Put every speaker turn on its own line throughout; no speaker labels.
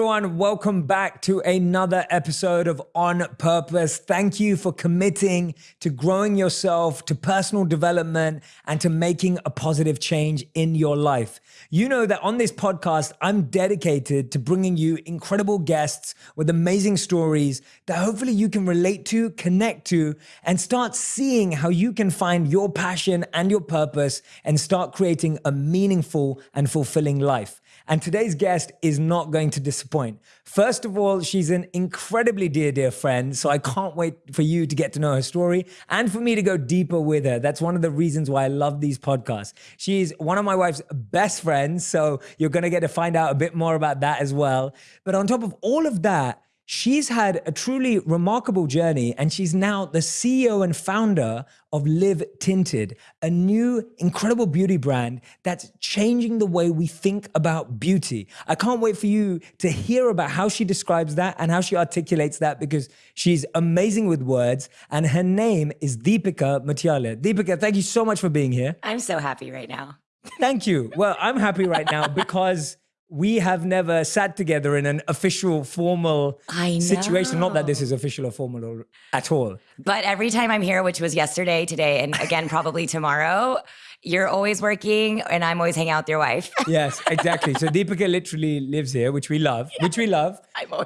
Everyone, welcome back to another episode of On Purpose. Thank you for committing to growing yourself, to personal development, and to making a positive change in your life. You know that on this podcast, I'm dedicated to bringing you incredible guests with amazing stories that hopefully you can relate to, connect to, and start seeing how you can find your passion and your purpose and start creating a meaningful and fulfilling life. And today's guest is not going to disappoint. First of all, she's an incredibly dear, dear friend. So I can't wait for you to get to know her story and for me to go deeper with her. That's one of the reasons why I love these podcasts. She's one of my wife's best friends. So you're going to get to find out a bit more about that as well. But on top of all of that, She's had a truly remarkable journey, and she's now the CEO and founder of Live Tinted, a new incredible beauty brand that's changing the way we think about beauty. I can't wait for you to hear about how she describes that and how she articulates that because she's amazing with words. And her name is Deepika Mutyala. Deepika, thank you so much for being here.
I'm so happy right now.
Thank you. Well, I'm happy right now because we have never sat together in an official, formal situation. Not that this is official or formal at all.
But every time I'm here, which was yesterday, today, and again, probably tomorrow, you're always working and I'm always hanging out with your wife.
yes, exactly. So Deepika literally lives here, which we love, which we love.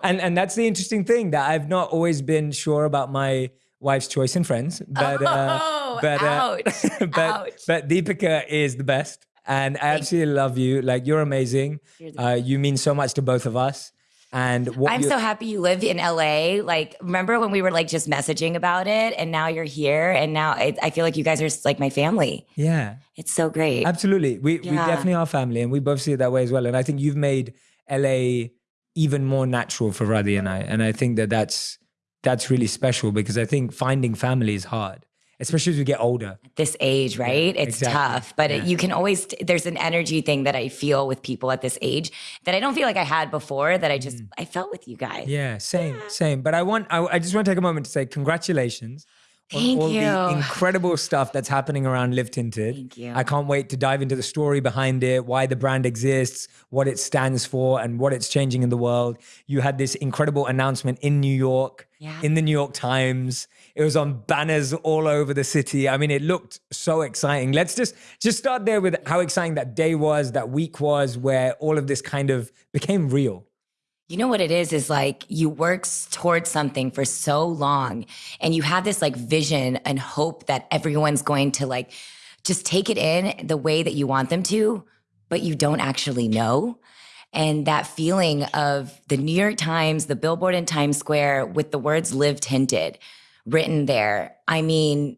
and, and that's the interesting thing that I've not always been sure about my wife's choice in friends. But,
uh, oh, but, uh,
but, ouch. but Deepika is the best. And I absolutely love you. Like you're amazing. Uh, you mean so much to both of us. And
I'm so happy you live in LA. Like, remember when we were like just messaging about it, and now you're here, and now it, I feel like you guys are like my family.
Yeah,
it's so great.
Absolutely, we yeah. we definitely are family, and we both see it that way as well. And I think you've made LA even more natural for Radhi and I, and I think that that's that's really special because I think finding family is hard especially as we get older.
At this age, right? Yeah, it's exactly. tough, but yeah. it, you can always, there's an energy thing that I feel with people at this age that I don't feel like I had before that I just, mm. I felt with you guys.
Yeah, same, yeah. same. But I want, I, I just want to take a moment to say congratulations.
Thank
all
you.
the incredible stuff that's happening around Live Tinted.
Thank you.
I can't wait to dive into the story behind it, why the brand exists, what it stands for, and what it's changing in the world. You had this incredible announcement in New York,
yeah.
in the New York Times. It was on banners all over the city. I mean, it looked so exciting. Let's just just start there with how exciting that day was, that week was, where all of this kind of became real.
You know what it is is like you work towards something for so long and you have this like vision and hope that everyone's going to like just take it in the way that you want them to, but you don't actually know. And that feeling of the New York Times, the billboard in Times Square with the words live tinted written there. I mean,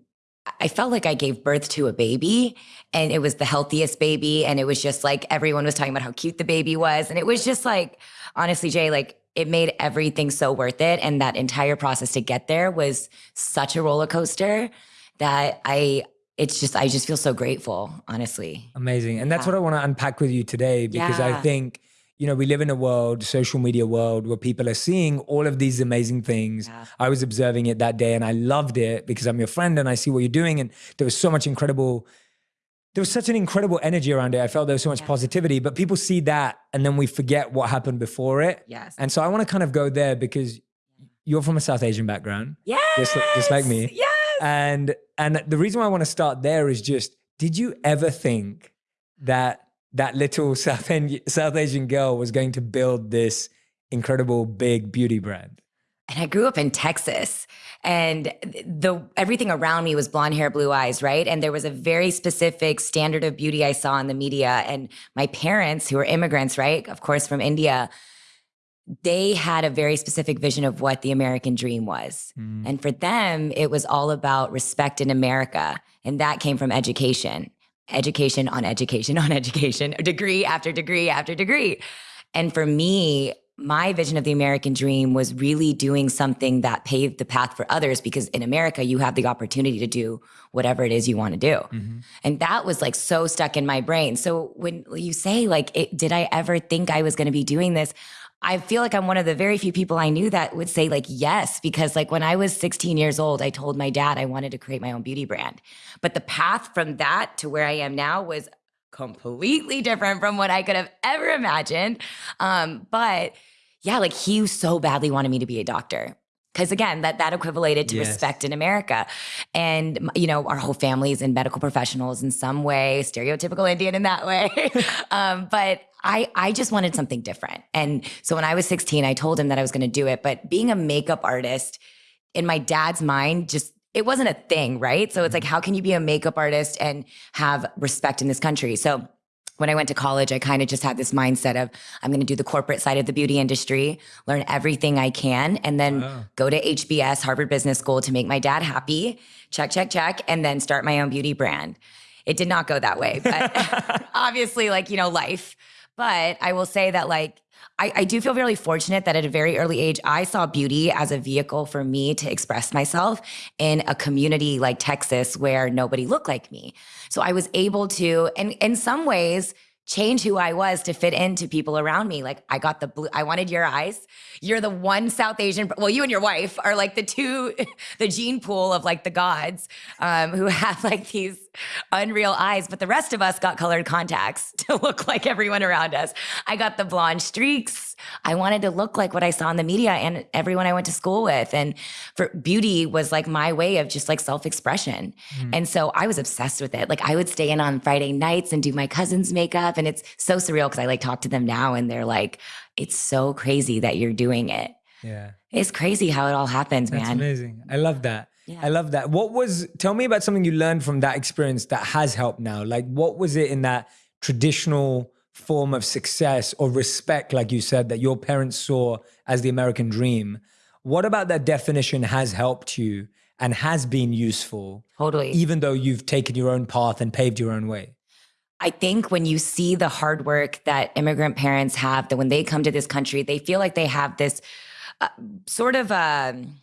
I felt like I gave birth to a baby and it was the healthiest baby. And it was just like everyone was talking about how cute the baby was. And it was just like, honestly, Jay, like it made everything so worth it. And that entire process to get there was such a roller coaster that I, it's just, I just feel so grateful, honestly.
Amazing. And that's what I want to unpack with you today because yeah. I think you know, we live in a world, social media world, where people are seeing all of these amazing things. Yeah. I was observing it that day and I loved it because I'm your friend and I see what you're doing. And there was so much incredible, there was such an incredible energy around it. I felt there was so much yeah. positivity, but people see that and then we forget what happened before it.
Yes.
And so I want to kind of go there because you're from a South Asian background.
Yes.
Just, just like me.
Yes.
And, and the reason why I want to start there is just, did you ever think that that little South, South Asian girl was going to build this incredible big beauty brand.
And I grew up in Texas and the everything around me was blonde hair, blue eyes, right? And there was a very specific standard of beauty I saw in the media. And my parents, who were immigrants, right? Of course, from India, they had a very specific vision of what the American dream was. Mm. And for them, it was all about respect in America. And that came from education education on education on education, degree after degree after degree. And for me, my vision of the American dream was really doing something that paved the path for others because in America, you have the opportunity to do whatever it is you want to do. Mm-hmm. And that was like so stuck in my brain. So when you say, like, it, did I ever think I was going to be doing this? I feel like I'm one of the very few people I knew that would say like yes because like when I was 16 years old I told my dad I wanted to create my own beauty brand. But the path from that to where I am now was completely different from what I could have ever imagined. Um, but yeah, like he so badly wanted me to be a doctor. Cause again, that that equated to
Yes.
respect in America, and you know our whole family's in medical professionals in some way, stereotypical Indian in that way. um, but I I just wanted something different, and so when I was 16, I told him that I was going to do it. But being a makeup artist, in my dad's mind, just it wasn't a thing, right? So it's like, how can you be a makeup artist and have respect in this country? So when I went to college, I kind of just had this mindset of I'm going to do the corporate side of the beauty industry, learn everything I can, and then
Wow.
go to HBS, Harvard Business School, to make my dad happy. Check, check, check, and then start my own beauty brand. It did not go that way, but obviously, like you know, life. But I will say that like. I, I do feel really fortunate that at a very early age, I saw beauty as a vehicle for me to express myself in a community like Texas where nobody looked like me. So I was able to, and in some ways, change who I was to fit into people around me. Like I got the blue, I wanted your eyes. You're the one South Asian, well, you and your wife are like the two, the gene pool of like the gods um, who have like these unreal eyes. But the rest of us got colored contacts to look like everyone around us. I got the blonde streaks. I wanted to look like what I saw in the media and everyone I went to school with. And for beauty was like my way of just like self expression. Hmm. And so I was obsessed with it. Like I would stay in on Friday nights and do my cousin's makeup. And it's so surreal because I like talk to them now and they're like, it's so crazy that you're doing it.
Yeah.
It's crazy how it all happens,
That's
man.
amazing. I love that.
Yeah.
I love that. What was, tell me about something you learned from that experience that has helped now. Like, what was it in that traditional form of success or respect, like you said, that your parents saw as the American dream? What about that definition has helped you and has been useful,
Totally.
even though you've taken your own path and paved your own way?
I think when you see the hard work that immigrant parents have, that when they come to this country, they feel like they have this uh, sort of um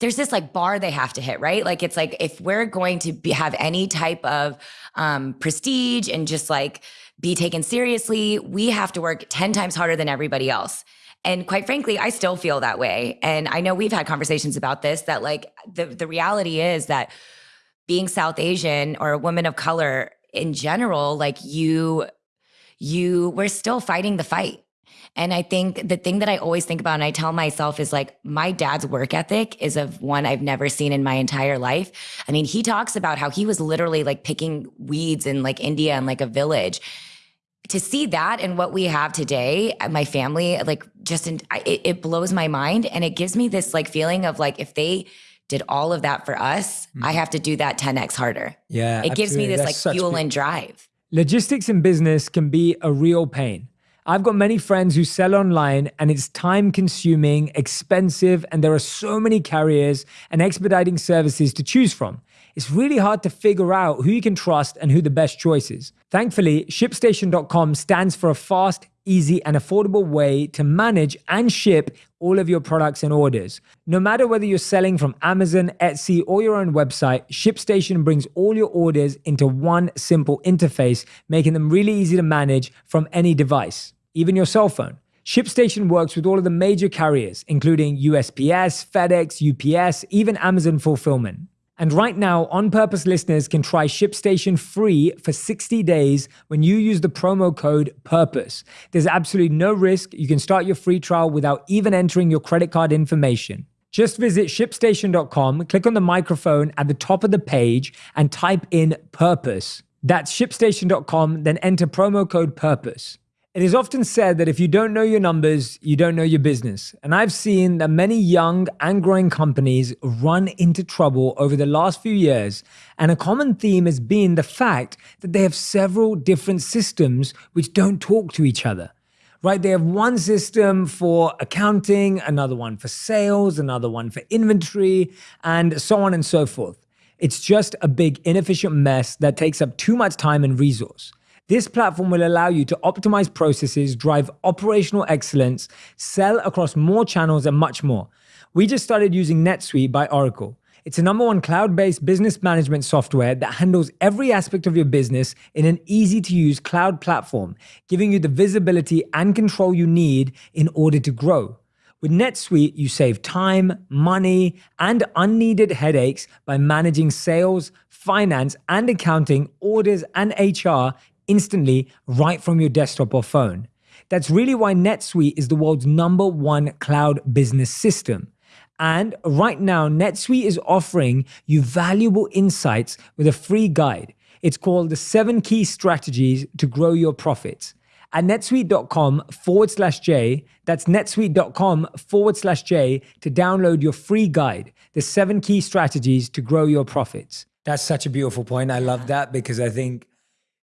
there's this like bar they have to hit, right? Like it's like if we're going to be, have any type of um, prestige and just like be taken seriously, we have to work 10 times harder than everybody else. And quite frankly, I still feel that way. And I know we've had conversations about this that like the the reality is that being South Asian or a woman of color in general, like you, you, we're still fighting the fight. And I think the thing that I always think about and I tell myself is like, my dad's work ethic is of one I've never seen in my entire life. I mean, he talks about how he was literally like picking weeds in like India and like a village. To see that and what we have today, uh, my family, like just in, it, it blows my mind. And it gives me this like feeling of like, if they did all of that for us, I have to do that 10x harder.
Yeah.
It gives me this
That's
like fuel
big-
and drive.
Logistics in business can be a real pain. I've got many friends who sell online and it's time consuming, expensive, and there are so many carriers and expediting services to choose from. It's really hard to figure out who you can trust and who the best choice is. Thankfully, ShipStation.com stands for a fast, easy, and affordable way to manage and ship all of your products and orders. No matter whether you're selling from Amazon, Etsy, or your own website, ShipStation brings all your orders into one simple interface, making them really easy to manage from any device, even your cell phone. ShipStation works with all of the major carriers, including USPS, FedEx, UPS, even Amazon Fulfillment. And right now, On Purpose listeners can try ShipStation free for 60 days when you use the promo code PURPOSE. There's absolutely no risk. You can start your free trial without even entering your credit card information. Just visit shipstation.com, click on the microphone at the top of the page, and type in purpose. That's shipstation.com, then enter promo code PURPOSE. It is often said that if you don't know your numbers, you don't know your business. And I've seen that many young and growing companies run into trouble over the last few years. And a common theme has been the fact that they have several different systems which don't talk to each other. Right? They have one system for accounting, another one for sales, another one for inventory, and so on and so forth. It's just a big inefficient mess that takes up too much time and resource. This platform will allow you to optimize processes, drive operational excellence, sell across more channels, and much more. We just started using NetSuite by Oracle. It's a number one cloud based business management software that handles every aspect of your business in an easy to use cloud platform, giving you the visibility and control you need in order to grow. With NetSuite, you save time, money, and unneeded headaches by managing sales, finance, and accounting, orders, and HR instantly right from your desktop or phone. That's really why NetSuite is the world's number one cloud business system. And right now, NetSuite is offering you valuable insights with a free guide. It's called the seven key strategies to grow your profits. At netsuite.com forward slash J, that's netsuite.com forward slash J to download your free guide, the seven key strategies to grow your profits. That's such a beautiful point. I love that because I think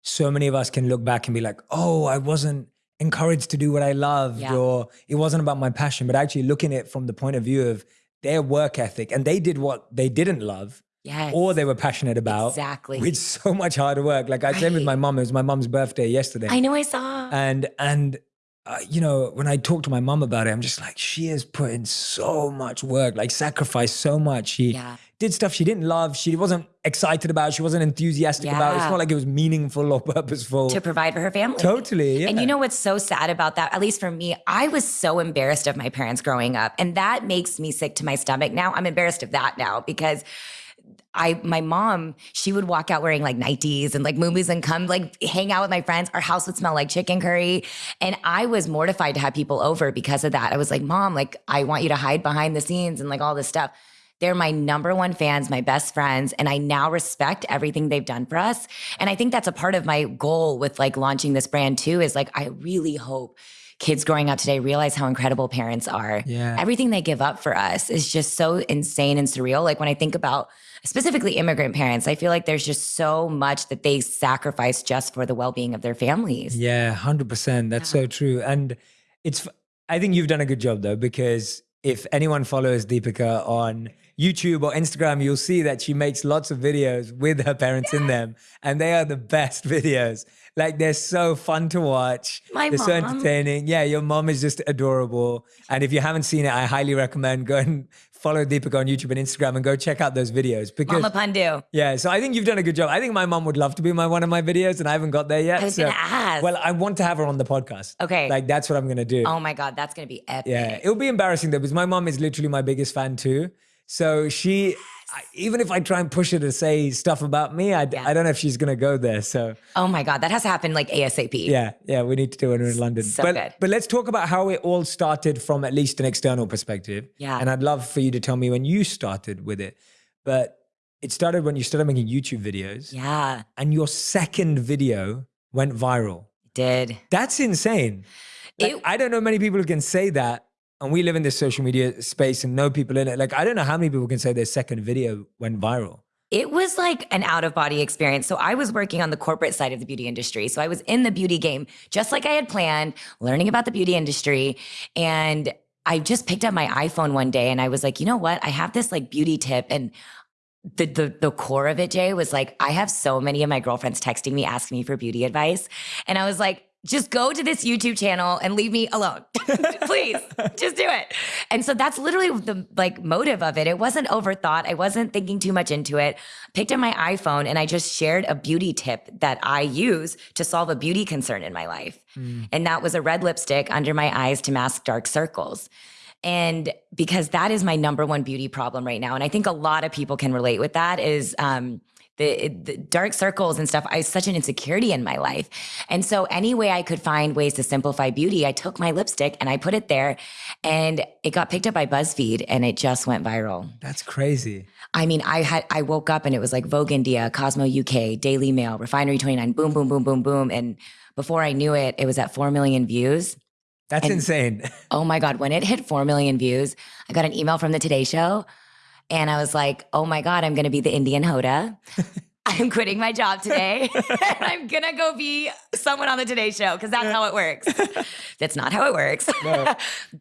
so many of us can look back and be like, oh, I wasn't encouraged to do what I loved
Yeah.
or it wasn't about my passion, but actually looking at it from the point of view of their work ethic and they did what they didn't love
Yes.
or they were passionate about
Exactly.
with so much harder work. Like I said with my mom, it was my mom's birthday yesterday.
I know I saw.
And and uh, you know, when I talk to my mom about it, I'm just like, she has put in so much work, like sacrificed so much. She
Yeah.
did stuff she didn't love, she wasn't excited about, she wasn't enthusiastic about. It's not like it was meaningful or purposeful.
to provide for her family.
totally. Yeah.
And you know what's so sad about that? At least for me, I was so embarrassed of my parents growing up. And that makes me sick to my stomach now. I'm embarrassed of that now because I my mom, she would walk out wearing like nighties and like movies and come like hang out with my friends. Our house would smell like chicken curry. And I was mortified to have people over because of that. I was like, Mom, like I want you to hide behind the scenes and like all this stuff. They're my number one fans, my best friends, and I now respect everything they've done for us. And I think that's a part of my goal with like launching this brand too is like, I really hope kids growing up today realize how incredible parents are.
Yeah.
Everything they give up for us is just so insane and surreal. Like when I think about specifically immigrant parents, I feel like there's just so much that they sacrifice just for the well being of their families.
Yeah, hundred percent. That's so true. And it's. I think you've done a good job though, because if anyone follows Deepika on YouTube or Instagram, you'll see that she makes lots of videos with her parents in them, and they are the best videos. Like they're so fun to watch.
My
they're so entertaining. Yeah, your mom is just adorable. And if you haven't seen it, I highly recommend go and follow Deepika on YouTube and Instagram and go check out those videos because
Mama Pandu.
yeah, so I think you've done a good job. I think my mom would love to be my one of my videos, and I haven't got there yet.
I was
so-
gonna ask.
Well, I want to have her on the podcast.
Okay.
like that's what I'm gonna do.
Oh my God, that's gonna be epic.
yeah, it'll be embarrassing though because my mom is literally my biggest fan too. So she, I, even if I try and push her to say stuff about me, I, I don't know if she's gonna go there. So
Oh my God, that has to happen like ASAP.
yeah, yeah, we need to do it in London.
So
but
good.
but let's talk about how it all started from at least an external perspective.
Yeah.
and I'd love for you to tell me when you started with it. But it started when you started making YouTube videos.
Yeah,
and your second video went viral.
did.
That's insane. Like,
It-
I don't know many people who can say that. And we live in this social media space and know people in it. Like, I don't know how many people can say their second video went viral.
It was like an out of body experience. So I was working on the corporate side of the beauty industry. So I was in the beauty game, just like I had planned, learning about the beauty industry. And I just picked up my iPhone one day and I was like, you know what? I have this like beauty tip. And the, the the core of it, Jay, was like, I have so many of my girlfriends texting me, asking me for beauty advice. And I was like, just go to this YouTube channel and leave me alone. Please, just do it. And so that's literally the like motive of it. It wasn't overthought. I wasn't thinking too much into it. Picked up my iPhone and I just shared a beauty tip that I use to solve a beauty concern in my life. And that was a red lipstick under my eyes to mask dark circles. And because that is my number one beauty problem right now. And I think a lot of people can relate with that is um, the, the dark circles and stuff. I such an insecurity in my life. And so any way I could find ways to simplify beauty, I took my lipstick and I put it there and it got picked up by BuzzFeed and it just went viral.
That's crazy.
I mean, I had I woke up and it was like Vogue India, Cosmo UK, Daily Mail, Refinery 29, boom, boom, boom, boom, boom. And before I knew it, it was at 4 million views.
That's insane.
Oh my God, when it hit 4 million views, I got an email from the Today Show and I was like, oh my God, I'm going to be the Indian Hoda. I'm quitting my job today and I'm going to go be someone on the Today Show because that's how it works. that's not how it works.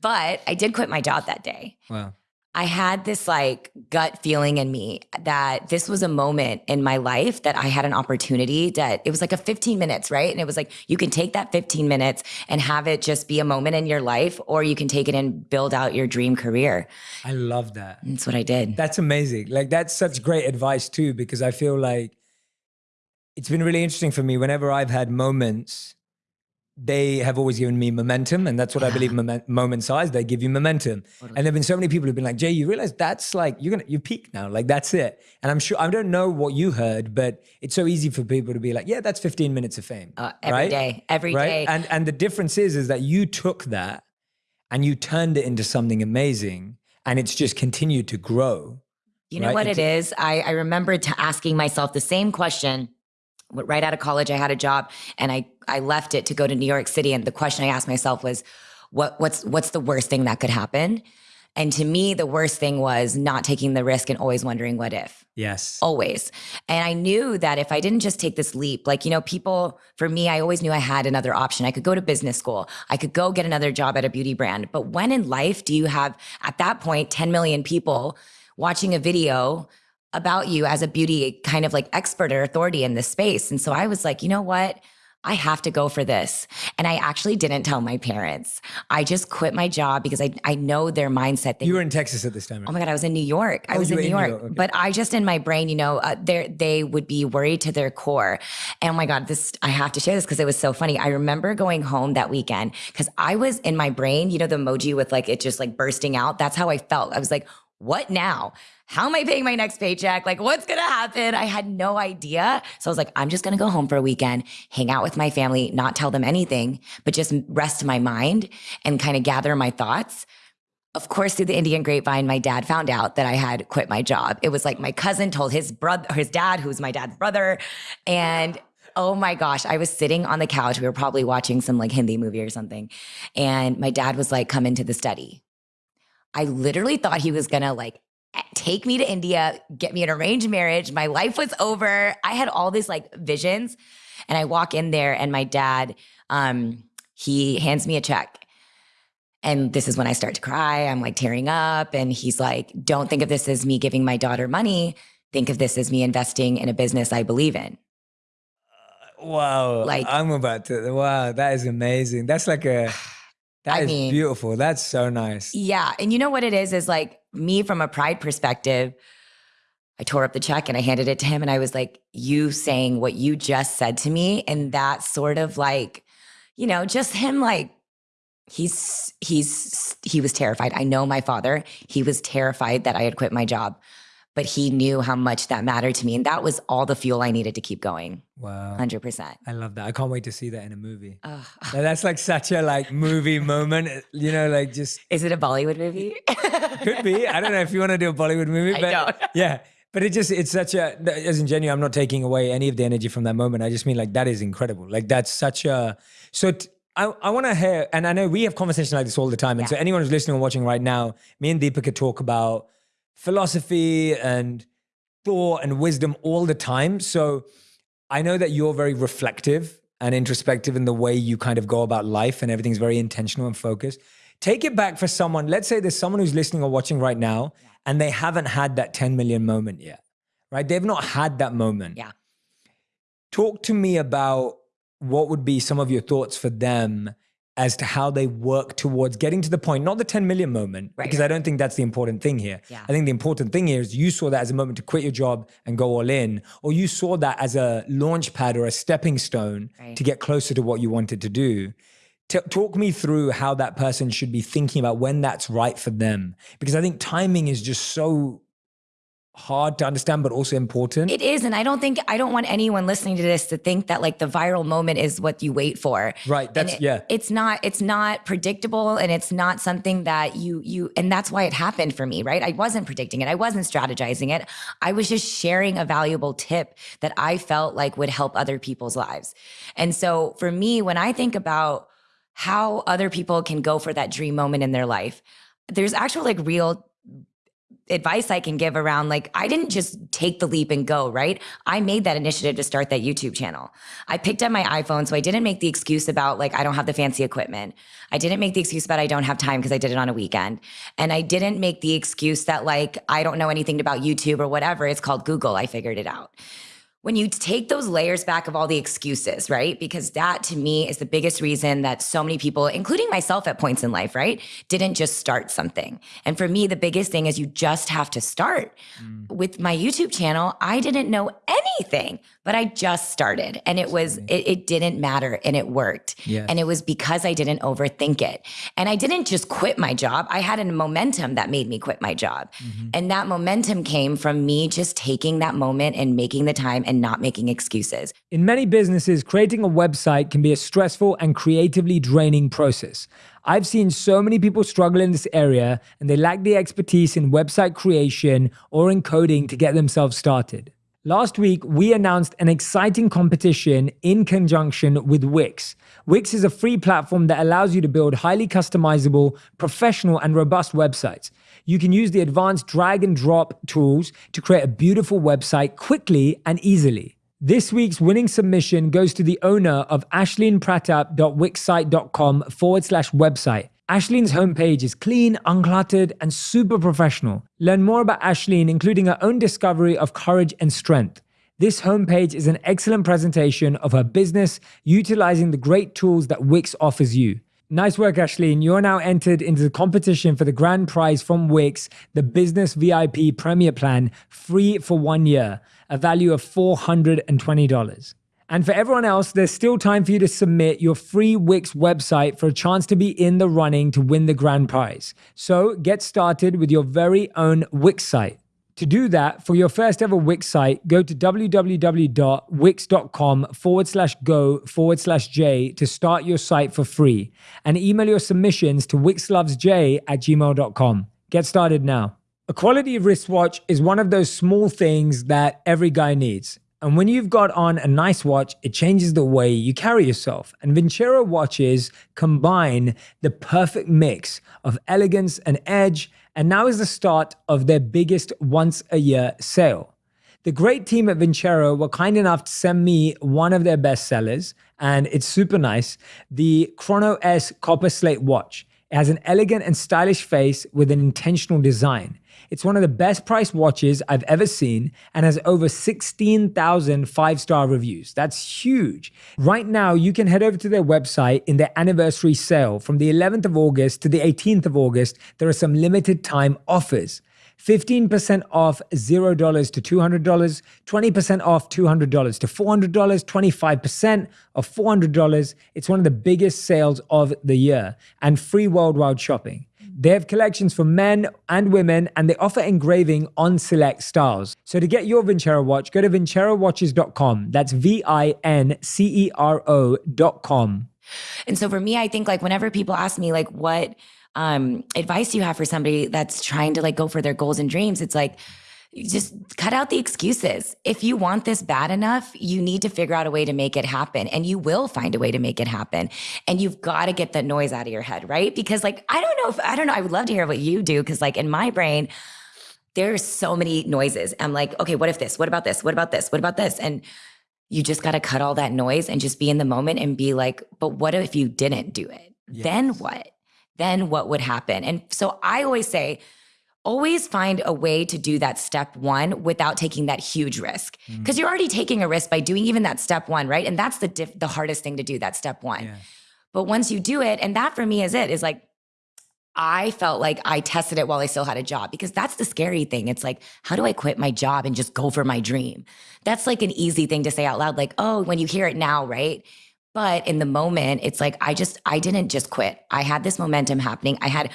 but I did quit my job that day.
Wow.
I had this like gut feeling in me that this was a moment in my life that I had an opportunity that it was like a 15 minutes, right? And it was like you can take that 15 minutes and have it just be a moment in your life, or you can take it and build out your dream career.
I love that.
That's what I did.
That's amazing. Like that's such great advice too, because I feel like it's been really interesting for me whenever I've had moments they have always given me momentum, and that's what I believe moment, moments are. They give you momentum.
Totally.
And there've been so many people who've been like, Jay, you realize that's like you're gonna you peak now, like that's it. And I'm sure I don't know what you heard, but it's so easy for people to be like, yeah, that's 15 minutes of fame,
Uh, every
right?
day, every day.
right? And and the difference is is that you took that and you turned it into something amazing, and it's just continued to grow.
You know
right?
what
It's-
it is? I, I remember to asking myself the same question. Right out of college, I had a job and I, I left it to go to New York City. And the question I asked myself was, what, what's, what's the worst thing that could happen? And to me, the worst thing was not taking the risk and always wondering what if
Yes.
always. And I knew that if I didn't just take this leap, like, you know, people, for me, I always knew I had another option. I could go to business school, I could go get another job at a beauty brand. But when in life do you have, at that point, 10 million people watching a video about you as a beauty kind of like expert or authority in this space? And so I was like, you know what? I have to go for this. And I actually didn't tell my parents. I just quit my job because I, I know their mindset. They
You were in Texas at this time.
Oh my God, I was in New York. I
Oh,
was in New
in New
York.
York, okay.
But I just in my brain, you know, uh, they they would be worried to their core. And oh my God, this I have to share this because it was so funny. I remember going home that weekend because I was in my brain, you know, the emoji with like it just like bursting out. That's how I felt. I was like, what now? How am I paying my next paycheck? Like, what's gonna happen? I had no idea. So I was like, I'm just gonna go home for a weekend, hang out with my family, not tell them anything, but just rest my mind and kind of gather my thoughts. Of course, through the Indian grapevine, my dad found out that I had quit my job. It was like my cousin told his brother, his dad, who's my dad's brother, and oh my gosh, I was sitting on the couch. We were probably watching some like Hindi movie or something, and my dad was like, "Come into the study." I literally thought he was gonna like take me to India, get me an arranged marriage. My life was over. I had all these like visions, and I walk in there, and my dad, um, he hands me a check. And this is when I start to cry. I'm like tearing up. And he's like, Don't think of this as me giving my daughter money. Think of this as me investing in a business I believe in.
Wow.
Like-
I'm about to. Wow, that is amazing. That's like a. That
I
is
mean-
beautiful. That's so nice.
Yeah. And you know what it is? Is like me from a pride perspective, I tore up the check and I handed it to him. And I was like, You saying what you just said to me. And that sort of like, you know, just him like, he's, he's, he was terrified. I know my father, he was terrified that I had quit my job, but he knew how much that mattered to me. And that was all the fuel I needed to keep going.
Wow.
100%.
I love that. I can't wait to see that in a movie. Now, That's like such a like movie moment. You know, like just
Is it a Bollywood movie?
could be. I don't know if you want to do a Bollywood movie,
I
but
don't.
yeah. But it just it's such a as in genuine. I'm not taking away any of the energy from that moment. I just mean like that is incredible. Like that's such a so. T- I, I want to hear, and I know we have conversations like this all the time. And so anyone who's listening or watching right now, me and Deepika talk about philosophy and thought and wisdom all the time. So I know that you're very reflective and introspective in the way you kind of go about life and everything's very intentional and focused. Take it back for someone, let's say there's someone who's listening or watching right now and they haven't had that 10 million moment yet, right? They've not had that moment.
Yeah.
Talk to me about what would be some of your thoughts for them as to how they work towards getting to the point, not the 10 million moment,
Right,
because I don't think that's the important thing here.
Yeah.
I think the important thing here is you saw that as a moment to quit your job and go all in, or you saw that as a launch pad or a stepping stone
Right.
to get closer to what you wanted to do. T- talk me through how that person should be thinking about when that's right for them, because I think timing is just so hard to understand, but also important.
It is. And I don't think, I don't want anyone listening to this to think that like the viral moment is what you wait for.
right. That's,
it-
yeah.
It's not, it's not predictable and it's not something that you, you, and that's why it happened for me, right? I wasn't predicting it. I wasn't strategizing it. I was just sharing a valuable tip that I felt like would help other people's lives. And so for me, when I think about how other people can go for that dream moment in their life, there's actual like real advice I can give around like I didn't just take the leap and go, right? I made that initiative to start that YouTube channel. I picked up my iPhone, so I didn't make the excuse about like I don't have the fancy equipment. I didn't make the excuse about I don't have time because I did it on a weekend. And I didn't make the excuse that like I don't know anything about YouTube or whatever. It's called Google. I figured it out. When you take those layers back of all the excuses, right? Because that to me is the biggest reason that so many people, including myself at points in life, right, didn't just start something. And for me, the biggest thing is you just have to start. Mm. With my YouTube channel, I didn't know anything, but I just started and it was, it, it, didn't matter and it worked. Yes. And it was because I didn't overthink it. And I didn't just quit my job. I had a momentum that made me quit my job. Mm-hmm. And that momentum came from me just taking that moment and making the time and and not making excuses.
In many businesses, creating a website can be a stressful and creatively draining process. I've seen so many people struggle in this area and they lack the expertise in website creation or in coding to get themselves started. Last week, we announced an exciting competition in conjunction with Wix. Wix is a free platform that allows you to build highly customizable, professional, and robust websites. You can use the advanced drag and drop tools to create a beautiful website quickly and easily. This week's winning submission goes to the owner of ashleenpratap.wixsite.com forward slash website. Ashleen's homepage is clean, uncluttered, and super professional. Learn more about Ashleen, including her own discovery of courage and strength. This homepage is an excellent presentation of her business, utilizing the great tools that Wix offers you. Nice work, Ashleen. You're now entered into the competition for the grand prize from Wix, the Business VIP Premier Plan, free for one year, a value of $420. And for everyone else, there's still time for you to submit your free Wix website for a chance to be in the running to win the grand prize. So get started with your very own Wix site. To do that, for your first ever Wix site, go to www.wix.com forward slash go forward slash J to start your site for free and email your submissions to wixlovesj at gmail.com. Get started now. A quality wristwatch is one of those small things that every guy needs. And when you've got on a nice watch, it changes the way you carry yourself. And Vincero watches combine the perfect mix of elegance and edge. And now is the start of their biggest once a year sale. The great team at Vincero were kind enough to send me one of their best sellers, and it's super nice the Chrono S Copper Slate watch. It has an elegant and stylish face with an intentional design. It's one of the best priced watches I've ever seen and has over 16,000 five star reviews. That's huge. Right now, you can head over to their website in their anniversary sale from the 11th of August to the 18th of August. There are some limited time offers. 15% off $0 to $200, 20% off $200 to $400, 25% of $400. It's one of the biggest sales of the year and free worldwide shopping. They have collections for men and women, and they offer engraving on select styles. So to get your Vincero watch, go to vincerowatches.com. That's V I N C E R O.com.
And so for me, I think like whenever people ask me, like, what um, advice you have for somebody that's trying to like go for their goals and dreams, it's like, just cut out the excuses. If you want this bad enough, you need to figure out a way to make it happen and you will find a way to make it happen. And you've got to get that noise out of your head, right? Because like, I don't know if, I don't know, I would love to hear what you do. Cause like in my brain, there's so many noises. I'm like, okay, what if this? What about this? What about this? What about this? And you just got to cut all that noise and just be in the moment and be like, but what if you didn't do it? Yes. Then what? Then what would happen? And so I always say, always find a way to do that step one without taking that huge risk because mm. you're already taking a risk by doing even that step one right and that's the diff- the hardest thing to do that step one yeah. but once you do it and that for me is it is like I felt like I tested it while I still had a job because that's the scary thing. It's like, how do I quit my job and just go for my dream? That's like an easy thing to say out loud, like, oh, when you hear it now, right? But in the moment, it's like I just, I didn't just quit. I had this momentum happening. I had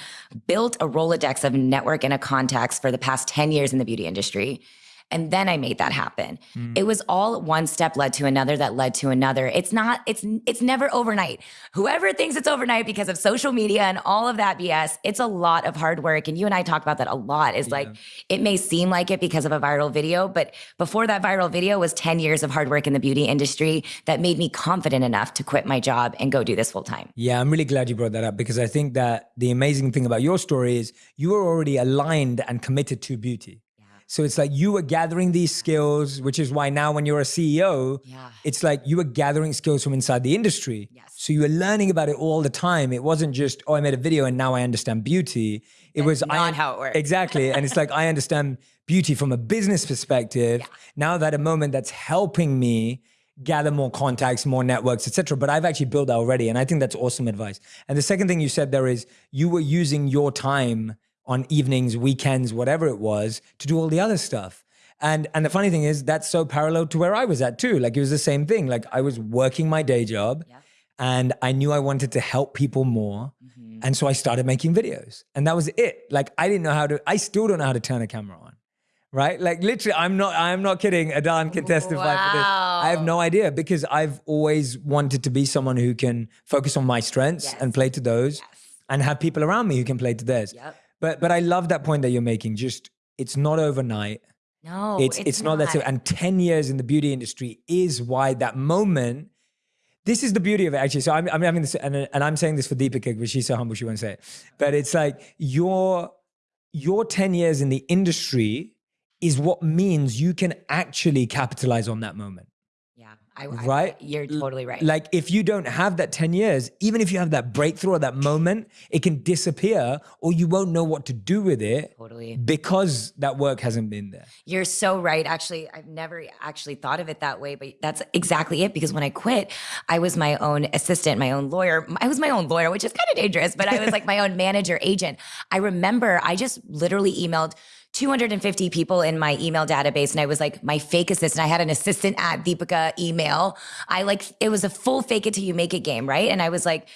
built a Rolodex of network and a contacts for the past 10 years in the beauty industry. And then I made that happen. Mm. It was all one step led to another that led to another. It's not, it's it's never overnight. Whoever thinks it's overnight because of social media and all of that BS, it's a lot of hard work. And you and I talk about that a lot. Is yeah. like it may seem like it because of a viral video, but before that viral video was 10 years of hard work in the beauty industry that made me confident enough to quit my job and go do this full time.
Yeah, I'm really glad you brought that up because I think that the amazing thing about your story is you were already aligned and committed to beauty. So it's like you were gathering these skills, which is why now when you're a CEO,
Yeah.
it's like you were gathering skills from inside the industry.
Yes.
So you were learning about it all the time. It wasn't just, oh, I made a video and now I understand beauty. It was
not
I,
how it works.
Exactly. and it's like I understand beauty from a business perspective. Yeah. Now that a moment that's helping me gather more contacts, more networks, etc. But I've actually built that already. And I think that's awesome advice. And the second thing you said there is you were using your time on evenings, weekends, whatever it was, to do all the other stuff. And and the funny thing is that's so parallel to where I was at too. Like it was the same thing. Like I was working my day job
Yep.
and I knew I wanted to help people more.
Mm-hmm.
And so I started making videos. And that was it. Like I didn't know how to, I still don't know how to turn a camera on. Right? Like literally, I'm not, I'm not kidding. Adan can testify for this. I have no idea because I've always wanted to be someone who can focus on my strengths
Yes.
and play to those
Yes.
and have people around me who can play to theirs.
Yep.
But but I love that point that you're making. Just it's not overnight.
No,
it's it's, not, that simple. And 10 years in the beauty industry is why that moment. This is the beauty of it, actually. So I'm, I'm having this, and, and I'm saying this for Deepika, but she's so humble she won't say it. But it's like your your 10 years in the industry is what means you can actually capitalize on that moment.
I, I-
Right?
you're totally right.
Like if you don't have that 10 years, even if you have that breakthrough or that moment, it can disappear or you won't know what to do with it
totally.
because that work hasn't been there.
You're so right. Actually, I've never actually thought of it that way, but that's exactly it. Because when I quit, I was my own assistant, my own lawyer. I was my own lawyer, which is kind of dangerous, but I was like my own manager, agent. I remember I just literally emailed 250 people in my email database. And I was like, my fake assistant. I had an assistant at Deepika email. I like, it was a full fake it till you make it game, right? And I was like,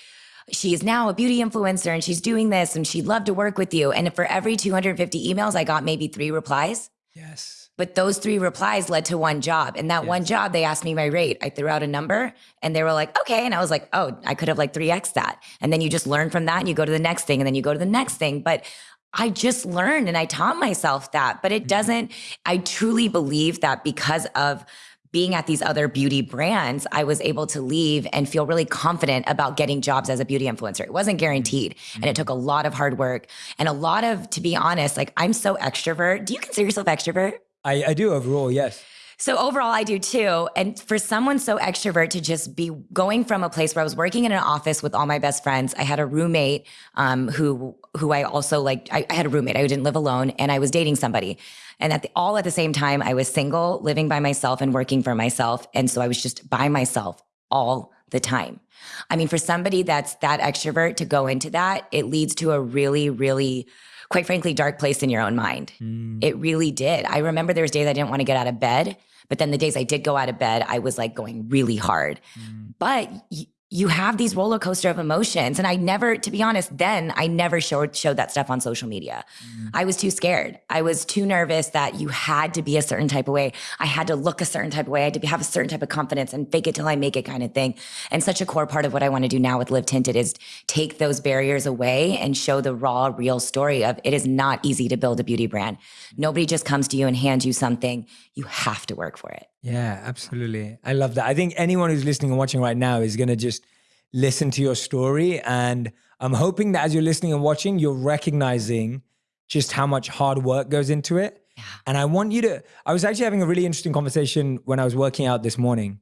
she is now a beauty influencer and she's doing this and she'd love to work with you. And for every 250 emails, I got maybe three replies.
Yes.
But those three replies led to one job. And that one job, they asked me my rate. I threw out a number and they were like, okay. And I was like, oh, I could have like 3x that. And then you just learn from that and you go to the next thing and then you go to the next thing. But I just learned and I taught myself that. But it mm-hmm. doesn't, I truly believe that because of being at these other beauty brands, I was able to leave and feel really confident about getting jobs as a beauty influencer. It wasn't mm-hmm. guaranteed. And it mm-hmm. took a lot of hard work and a lot of, to be honest, like I'm so extrovert. Do you consider yourself extrovert?
I, I do overall, yes.
So overall, I do too. And for someone so extrovert to just be going from a place where I was working in an office with all my best friends, I had a roommate um, who who I also like. I, I had a roommate. I didn't live alone, and I was dating somebody. And at the, all at the same time, I was single, living by myself, and working for myself. And so I was just by myself all the time. I mean, for somebody that's that extrovert to go into that, it leads to a really, really quite frankly, dark place in your own mind. It really did. I remember there was days I didn't want to get out of bed, but then the days I did go out of bed, I was like going really hard. Mm. But y- you have these roller coaster of emotions, and I never, to be honest, then I never showed showed that stuff on social media. Mm. I was too scared. I was too nervous that you had to be a certain type of way. I had to look a certain type of way. I had to be, have a certain type of confidence and fake it till I make it kind of thing. And such a core part of what I want to do now with Live Tinted is take those barriers away and show the raw, real story of it is not easy to build a beauty brand. Mm. Nobody just comes to you and hands you something. You have to work for it.
Yeah, absolutely. I love that. I think anyone who's listening and watching right now is going to just listen to your story. And I'm hoping that as you're listening and watching, you're recognizing just how much hard work goes into it. And I want you to, I was actually having a really interesting conversation when I was working out this morning.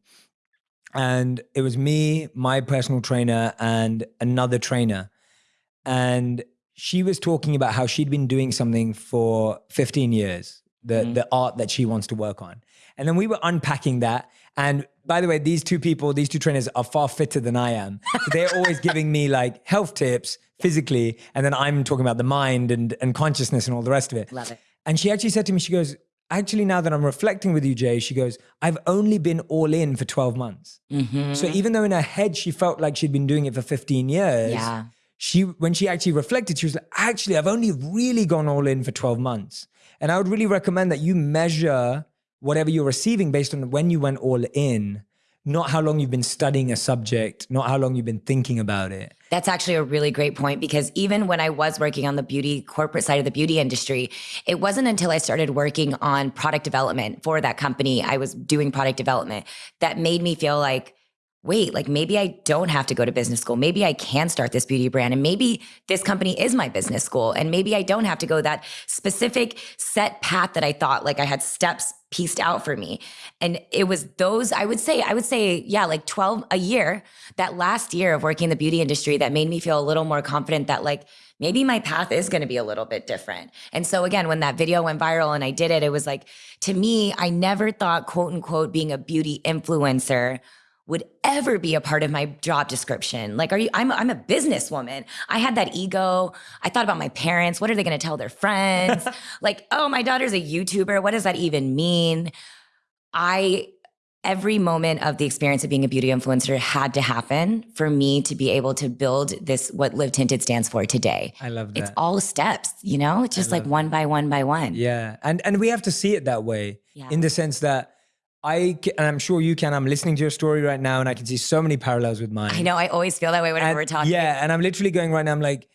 And it was me, my personal trainer, and another trainer. And she was talking about how she'd been doing something for 15 years, the, the art that she wants to work on. And then we were unpacking that. And by the way, these two people, these two trainers are far fitter than I am. So they're always giving me like health tips physically. And then I'm talking about the mind and, and consciousness and all the rest of it.
Love it.
And she actually said to me, she goes, actually, now that I'm reflecting with you, Jay, she goes, I've only been all in for 12 months.
Mm-hmm.
So even though in her head, she felt like she'd been doing it for 15 years,
Yeah.
she, when she actually reflected, she was like, actually, I've only really gone all in for 12 months. And I would really recommend that you measure whatever you're receiving based on when you went all in, not how long you've been studying a subject, not how long you've been thinking about it.
That's actually a really great point because even when I was working on the beauty corporate side of the beauty industry, it wasn't until I started working on product development for that company, I was doing product development that made me feel like wait, like maybe I don't have to go to business school. Maybe I can start this beauty brand and maybe this company is my business school. And maybe I don't have to go that specific set path that I thought like I had steps pieced out for me. And it was those, I would say, I would say, yeah, like 12 a year, that last year of working in the beauty industry that made me feel a little more confident that like maybe my path is going to be a little bit different. And so again, when that video went viral and I did it, it was like, to me, I never thought quote unquote being a beauty influencer would ever be a part of my job description. Like, are you, I'm, I'm a businesswoman. I had that ego. I thought about my parents. What are they going to tell their friends? like, oh, my daughter's a YouTuber. What does that even mean? I, every moment of the experience of being a beauty influencer had to happen for me to be able to build this, what Live Tinted stands for today.
I love that.
It's all steps, you know, it's just like one by one by one.
Yeah. And, and we have to see it that way
Yeah.
in the sense that I, ca- and I'm sure you can, I'm listening to your story right now and I can see so many parallels with mine.
I know. I always feel that way whenever
And-
we're talking.
Yeah, and I'm literally going right now. I'm like,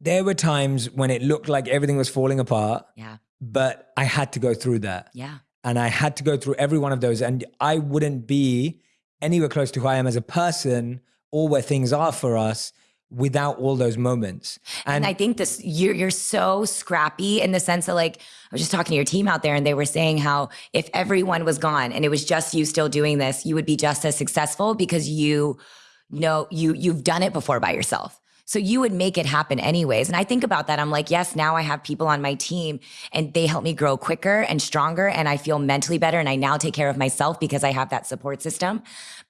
there were times when it looked like everything was falling apart,
Yeah.
but I had to go through that.
Yeah.
And I had to go through every one of those. And I wouldn't be anywhere close to who I am as a person or where things are for us without all those moments.
And,
And,
I think this you're you're so scrappy in the sense that like I was just talking to your team out there and they were saying how if everyone was gone and it was just you still doing this, you would be just as successful because you know you you've done it before by yourself. So you would make it happen anyways. And I think about that. I'm like, yes, now I have people on my team and they help me grow quicker and stronger. And I feel mentally better. And I now take care of myself because I have that support system.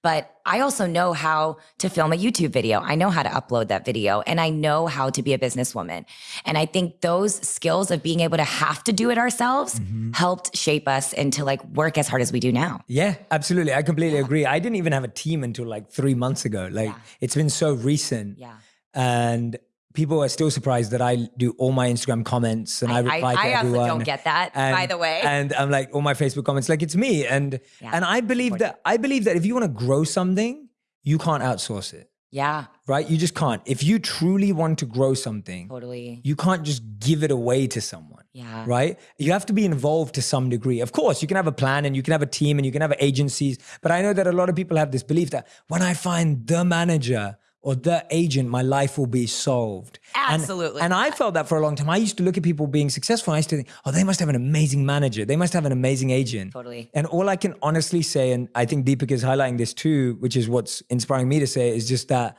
But I also know how to film a YouTube video. I know how to upload that video and I know how to be a businesswoman. And I think those skills of being able to have to do it ourselves mm-hmm. helped shape us into like work as hard as we do now.
yeah, absolutely. I completely agree. I didn't even have a team until like three months ago. Like
Yeah.
it's been so recent.
Yeah.
And people are still surprised that I do all my Instagram comments and I,
I,
reply to
I also don't get that,
and,
by the way.
And I'm like, all my Facebook comments, like it's me. And
Yeah,
and I believe that I believe that if you want to grow something, you can't outsource it.
yeah,
Right? You just can't. If you truly want to grow something,
totally.
you can't just give it away to someone.
Yeah.
Right? You have to be involved to some degree. Of course, you can have a plan and you can have a team and you can have agencies. But I know that a lot of people have this belief that when I find the manager or the agent, my life will be solved.
Absolutely
And, I felt that for a long time. I used to look at people being successful. And I used to think, oh, they must have an amazing manager. They must have an amazing agent.
Totally.
And all I can honestly say, and I think Deepak is highlighting this too, which is what's inspiring me to say, is just that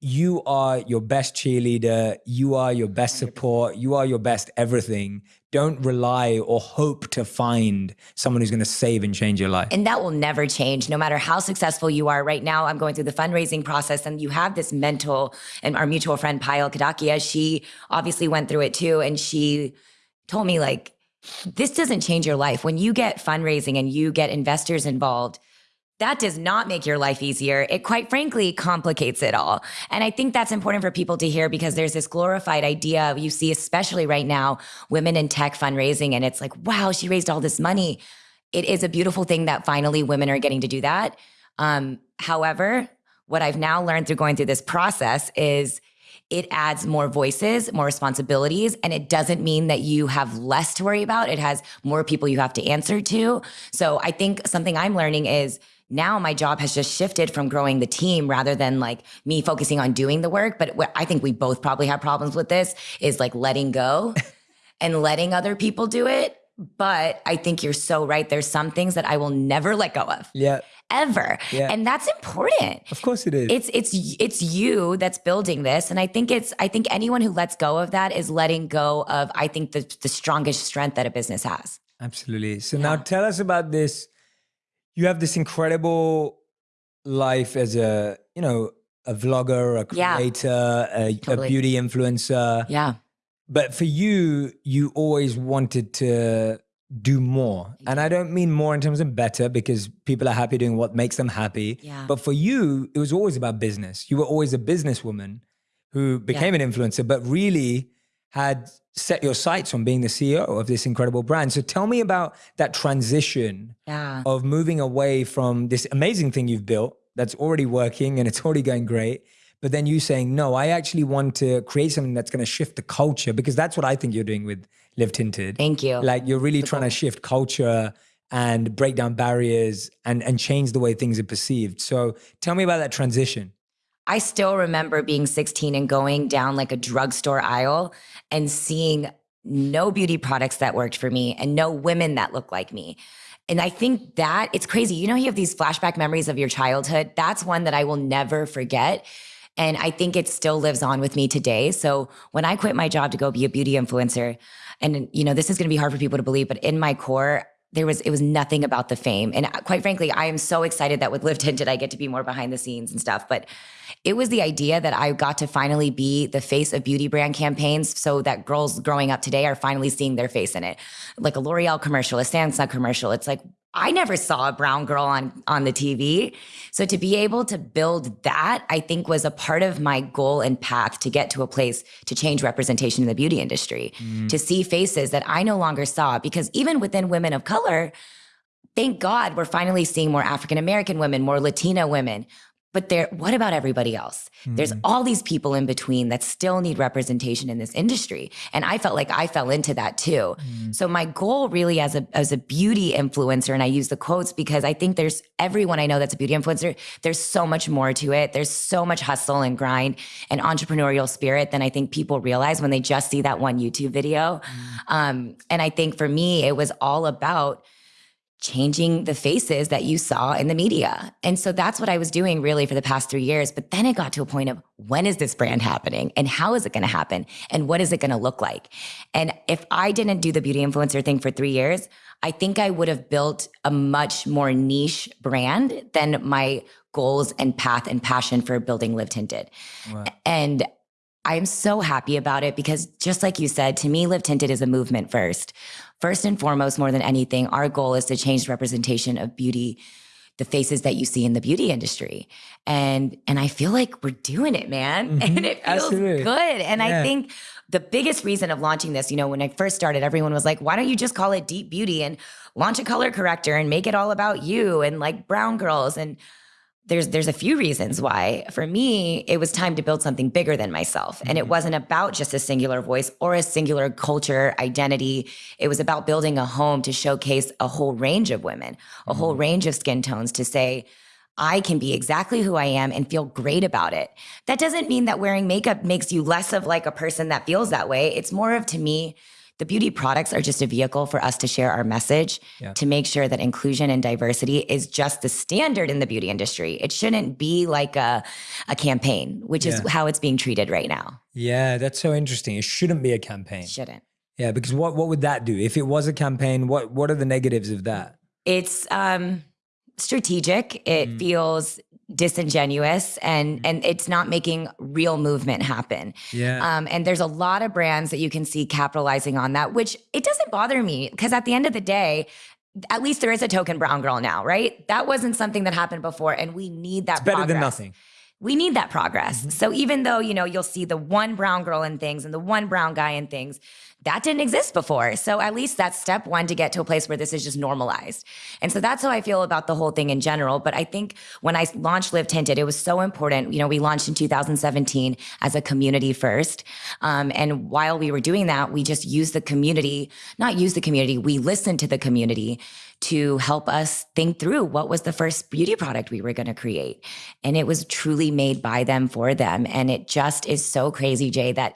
you are your best cheerleader. You are your best support. You are your best everything. Don't rely or hope to find someone who's going to save and change your life.
And that will never change, no matter how successful you are. Right now, I'm going through the fundraising process, and you have this mental, and our mutual friend, Payal Kadakia, she obviously went through it too. And she told me, like, this doesn't change your life. When you get fundraising and you get investors involved, that does not make your life easier. It quite frankly complicates it all. And I think that's important for people to hear because there's this glorified idea you see, especially right now, women in tech fundraising, and it's like, wow, she raised all this money. It is a beautiful thing that finally women are getting to do that. Um, however, what I've now learned through going through this process is it adds more voices, more responsibilities, and it doesn't mean that you have less to worry about. It has more people you have to answer to. So I think something I'm learning is now my job has just shifted from growing the team rather than like me focusing on doing the work. But what I think we both probably have problems with this is like letting go and letting other people do it. But I think you're so right. There's some things that I will never let go of
yeah,
ever.
Yeah.
And that's important.
of course it is.
It's it's it's you that's building this. And I think it's I think anyone who lets go of that is letting go of I think the the strongest strength that a business has.
Absolutely. So now tell us about this. You have this incredible life as a, you know, a vlogger, a creator, a, a
Totally.
beauty influencer.
Yeah.
But for you, you always wanted to do more. And I don't mean more in terms of better because people are happy doing what makes them happy.
Yeah.
But for you, it was always about business. You were always a businesswoman who became an influencer, but really had set your sights on being the CEO of this incredible brand. So tell me about that transition
Yeah.
of moving away from this amazing thing you've built that's already working and it's already going great. But then you saying, no, I actually want to create something that's going to shift the culture because that's what I think you're doing with Live Tinted.
Thank you.
Like you're really trying to shift culture and break down barriers and and change the way things are perceived. So tell me about that transition.
I still remember being 16 and going down like a drugstore aisle and seeing no beauty products that worked for me and no women that looked like me. And I think that it's crazy. You know, you have these flashback memories of your childhood. That's one that I will never forget. And I think it still lives on with me today. So when I quit my job to go be a beauty influencer, and you know, this is going to be hard for people to believe, but in my core, there was it was nothing about the fame. And uh, quite frankly, I am so excited that with Live Tinted, I get to be more behind the scenes and stuff. But it was the idea that I got to finally be the face of beauty brand campaigns so that girls growing up today are finally seeing their face in it. Like a L'Oreal commercial, a Samsung commercial. It's like, I never saw a brown girl on on the TV. So to be able to build that, I think was a part of my goal and path to get to a place to change representation in the beauty industry, mm. to see faces that I no longer saw because even within women of color, thank God we're finally seeing more African American women, more Latina women, but there, what about everybody else? Mm-hmm. There's all these people in between that still need representation in this industry. And I felt like I fell into that too. Mm-hmm. So my goal really as a as a beauty influencer, and I use the quotes because I think there's everyone I know that's a beauty influencer, there's so much more to it. There's so much hustle and grind and entrepreneurial spirit than I think people realize when they just see that one YouTube video. Mm-hmm. Um, and I think for me, it was all about changing the faces that you saw in the media. And so that's what I was doing really for the past three years. But then it got to a point of when is this brand happening and how is it going to happen and what is it going to look like? And if I didn't do the beauty influencer thing for three years, I think I would have built a much more niche brand than my goals and path and passion for building Live Tinted. Wow. And I'm so happy about it because just like you said, to me, Live Tinted is a movement first. First and foremost, more than anything, our goal is to change the representation of beauty, the faces that you see in the beauty industry. And and I feel like we're doing it, man. Mm-hmm. And it feels Absolutely. good. And yeah. I think the biggest reason of launching this, you know, when I first started, everyone was like, why don't you just call it Deep Beauty and launch a color corrector and make it all about you and like brown girls? And there's there's a few reasons why for me it was time to build something bigger than myself and it mm-hmm. wasn't about just a singular voice or a singular culture identity it was about building a home to showcase a whole range of women a whole mm-hmm. range of skin tones to say I can be exactly who I am and feel great about it. That doesn't mean that wearing makeup makes you less of like a person that feels that way. It's more of to me the beauty products are just a vehicle for us to share our message yeah. to make sure that inclusion and diversity is just the standard in the beauty industry. It shouldn't be like a, a campaign, which yeah. is how it's being treated right now.
Yeah, that's so interesting. It shouldn't be a campaign.
Shouldn't.
Yeah, because what what would that do? If it was a campaign, what what are the negatives of that?
It's um strategic. It mm. feels disingenuous and mm. and it's not making real movement happen.
Yeah.
Um, and there's a lot of brands that you can see capitalizing on that, which it doesn't bother me because at the end of the day, at least there is a token brown girl now, right? That wasn't something that happened before, and we need that.
It's better
progress.
than nothing
we need that progress. Mm-hmm. So even though, you know, you'll see the one brown girl in things and the one brown guy in things, that didn't exist before. So at least that's step one to get to a place where this is just normalized. And so that's how I feel about the whole thing in general. But I think when I launched Live Tinted, it was so important. You know, we launched in 2017 as a community first. Um, and while we were doing that, we just used the community, not use the community, we listened to the community to help us think through what was the first beauty product we were going to create. And it was truly made by them for them. And it just is so crazy, Jay, that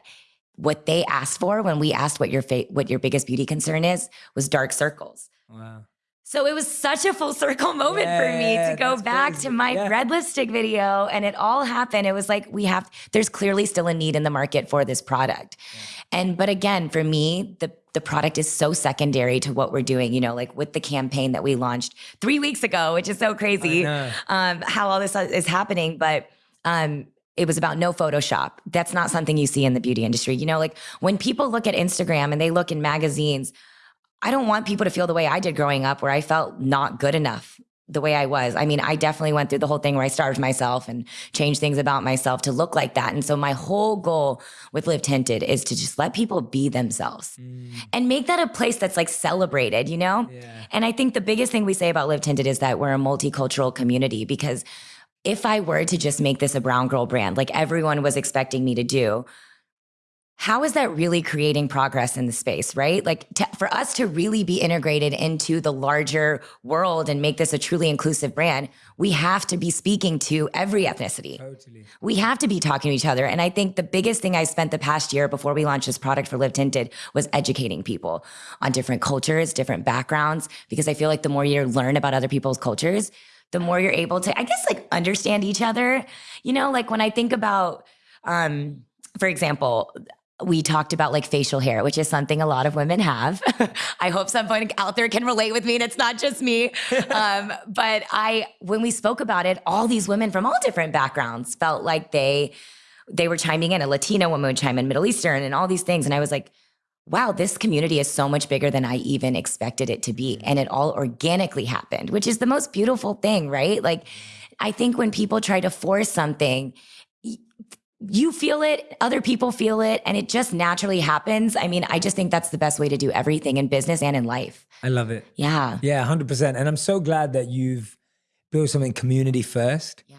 what they asked for when we asked what your fa- what your biggest beauty concern is was dark circles.
Wow.
So it was such a full circle moment yeah, for me to go back crazy. to my yeah. red lipstick video and it all happened. It was like we have there's clearly still a need in the market for this product. Yeah. And but again, for me, the the product is so secondary to what we're doing, you know, like with the campaign that we launched 3 weeks ago, which is so crazy. Um, how all this is happening, but um it was about no Photoshop. That's not something you see in the beauty industry. You know, like when people look at Instagram and they look in magazines, I don't want people to feel the way I did growing up, where I felt not good enough the way I was. I mean, I definitely went through the whole thing where I starved myself and changed things about myself to look like that. And so my whole goal with Live Tinted is to just let people be themselves mm. and make that a place that's like celebrated, you know? Yeah. And I think the biggest thing we say about Live Tinted is that we're a multicultural community because if I were to just make this a brown girl brand, like everyone was expecting me to do, how is that really creating progress in the space, right? Like to, for us to really be integrated into the larger world and make this a truly inclusive brand, we have to be speaking to every ethnicity.
Totally.
We have to be talking to each other. And I think the biggest thing I spent the past year before we launched this product for Live Tinted was educating people on different cultures, different backgrounds, because I feel like the more you learn about other people's cultures, the more you're able to, I guess, like understand each other. You know, like when I think about, um, for example, we talked about like facial hair, which is something a lot of women have. I hope someone out there can relate with me and it's not just me. um, but I, when we spoke about it, all these women from all different backgrounds felt like they, they were chiming in. A Latino woman would chime in, Middle Eastern, and all these things. And I was like, wow, this community is so much bigger than I even expected it to be. Mm-hmm. And it all organically happened, which is the most beautiful thing, right? Like, I think when people try to force something, you feel it, other people feel it, and it just naturally happens. I mean, I just think that's the best way to do everything in business and in life.
I love it.
Yeah.
Yeah, 100%. And I'm so glad that you've built something community first.
Yeah.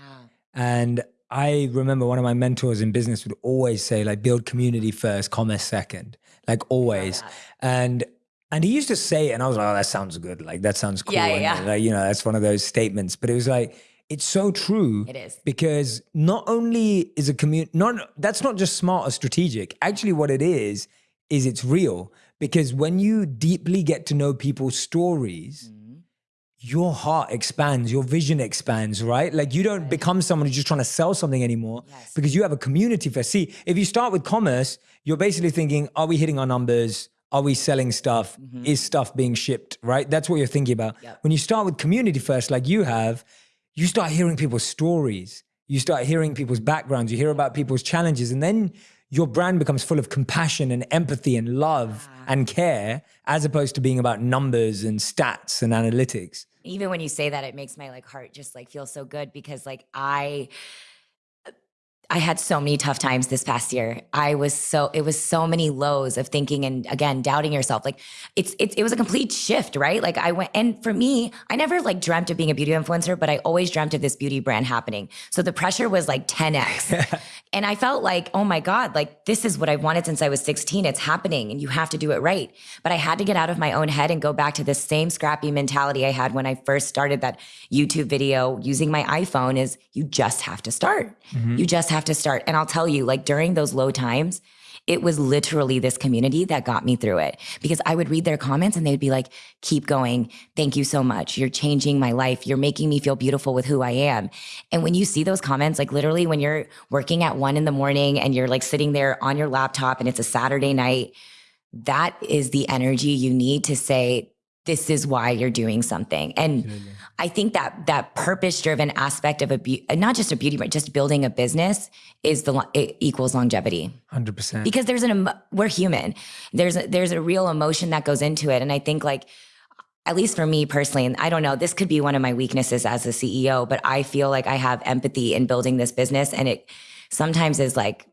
And I remember one of my mentors in business would always say, like, build community first, commerce second, like always. And and he used to say it, and I was like, oh, that sounds good. Like, that sounds cool.
Yeah,
And,
yeah.
Like, you know, that's one of those statements. But it was like, it's so true.
It is.
Because not only is a community, not that's not just smart or strategic. Actually, what it is, is it's real. Because when you deeply get to know people's stories, your heart expands, your vision expands, right? Like you don't become someone who's just trying to sell something anymore
Yes.
because you have a community for. See, if you start with commerce, you're basically thinking, are we hitting our numbers? Are we selling stuff? Mm-hmm. Is stuff being shipped, right? That's what you're thinking about.
Yep.
When you start with community first, like you have, you start hearing people's stories. You start hearing people's backgrounds. You hear about people's challenges. And then your brand becomes full of compassion and empathy and love and care, as opposed to being about numbers and stats and analytics.
Even when you say that, it makes my like heart just like feel so good because like I I had so many tough times this past year. I was so it was so many lows of thinking and again doubting yourself. Like it's it's it was a complete shift, right? Like I went and for me, I never like dreamt of being a beauty influencer, but I always dreamt of this beauty brand happening. So the pressure was like 10x. and I felt like, oh my God, like this is what I've wanted since I was 16. It's happening and you have to do it right. But I had to get out of my own head and go back to the same scrappy mentality I had when I first started that YouTube video using my iPhone is you just have to start. Mm-hmm. You just have to start. And I'll tell you, like during those low times, it was literally this community that got me through it because I would read their comments and they'd be like, keep going. Thank you so much. You're changing my life. You're making me feel beautiful with who I am. And when you see those comments, like literally when you're working at one in the morning and you're like sitting there on your laptop and it's a Saturday night, that is the energy you need to say, this is why you're doing something. And I think that that purpose driven aspect of a be- not just a beauty brand, just building a business is the it equals longevity
100%.
because there's an we're human. There's a, there's a real emotion that goes into it, and I think like at least for me personally, and I don't know, this could be one of my weaknesses as a CEO, but I feel like I have empathy in building this business, and it sometimes is like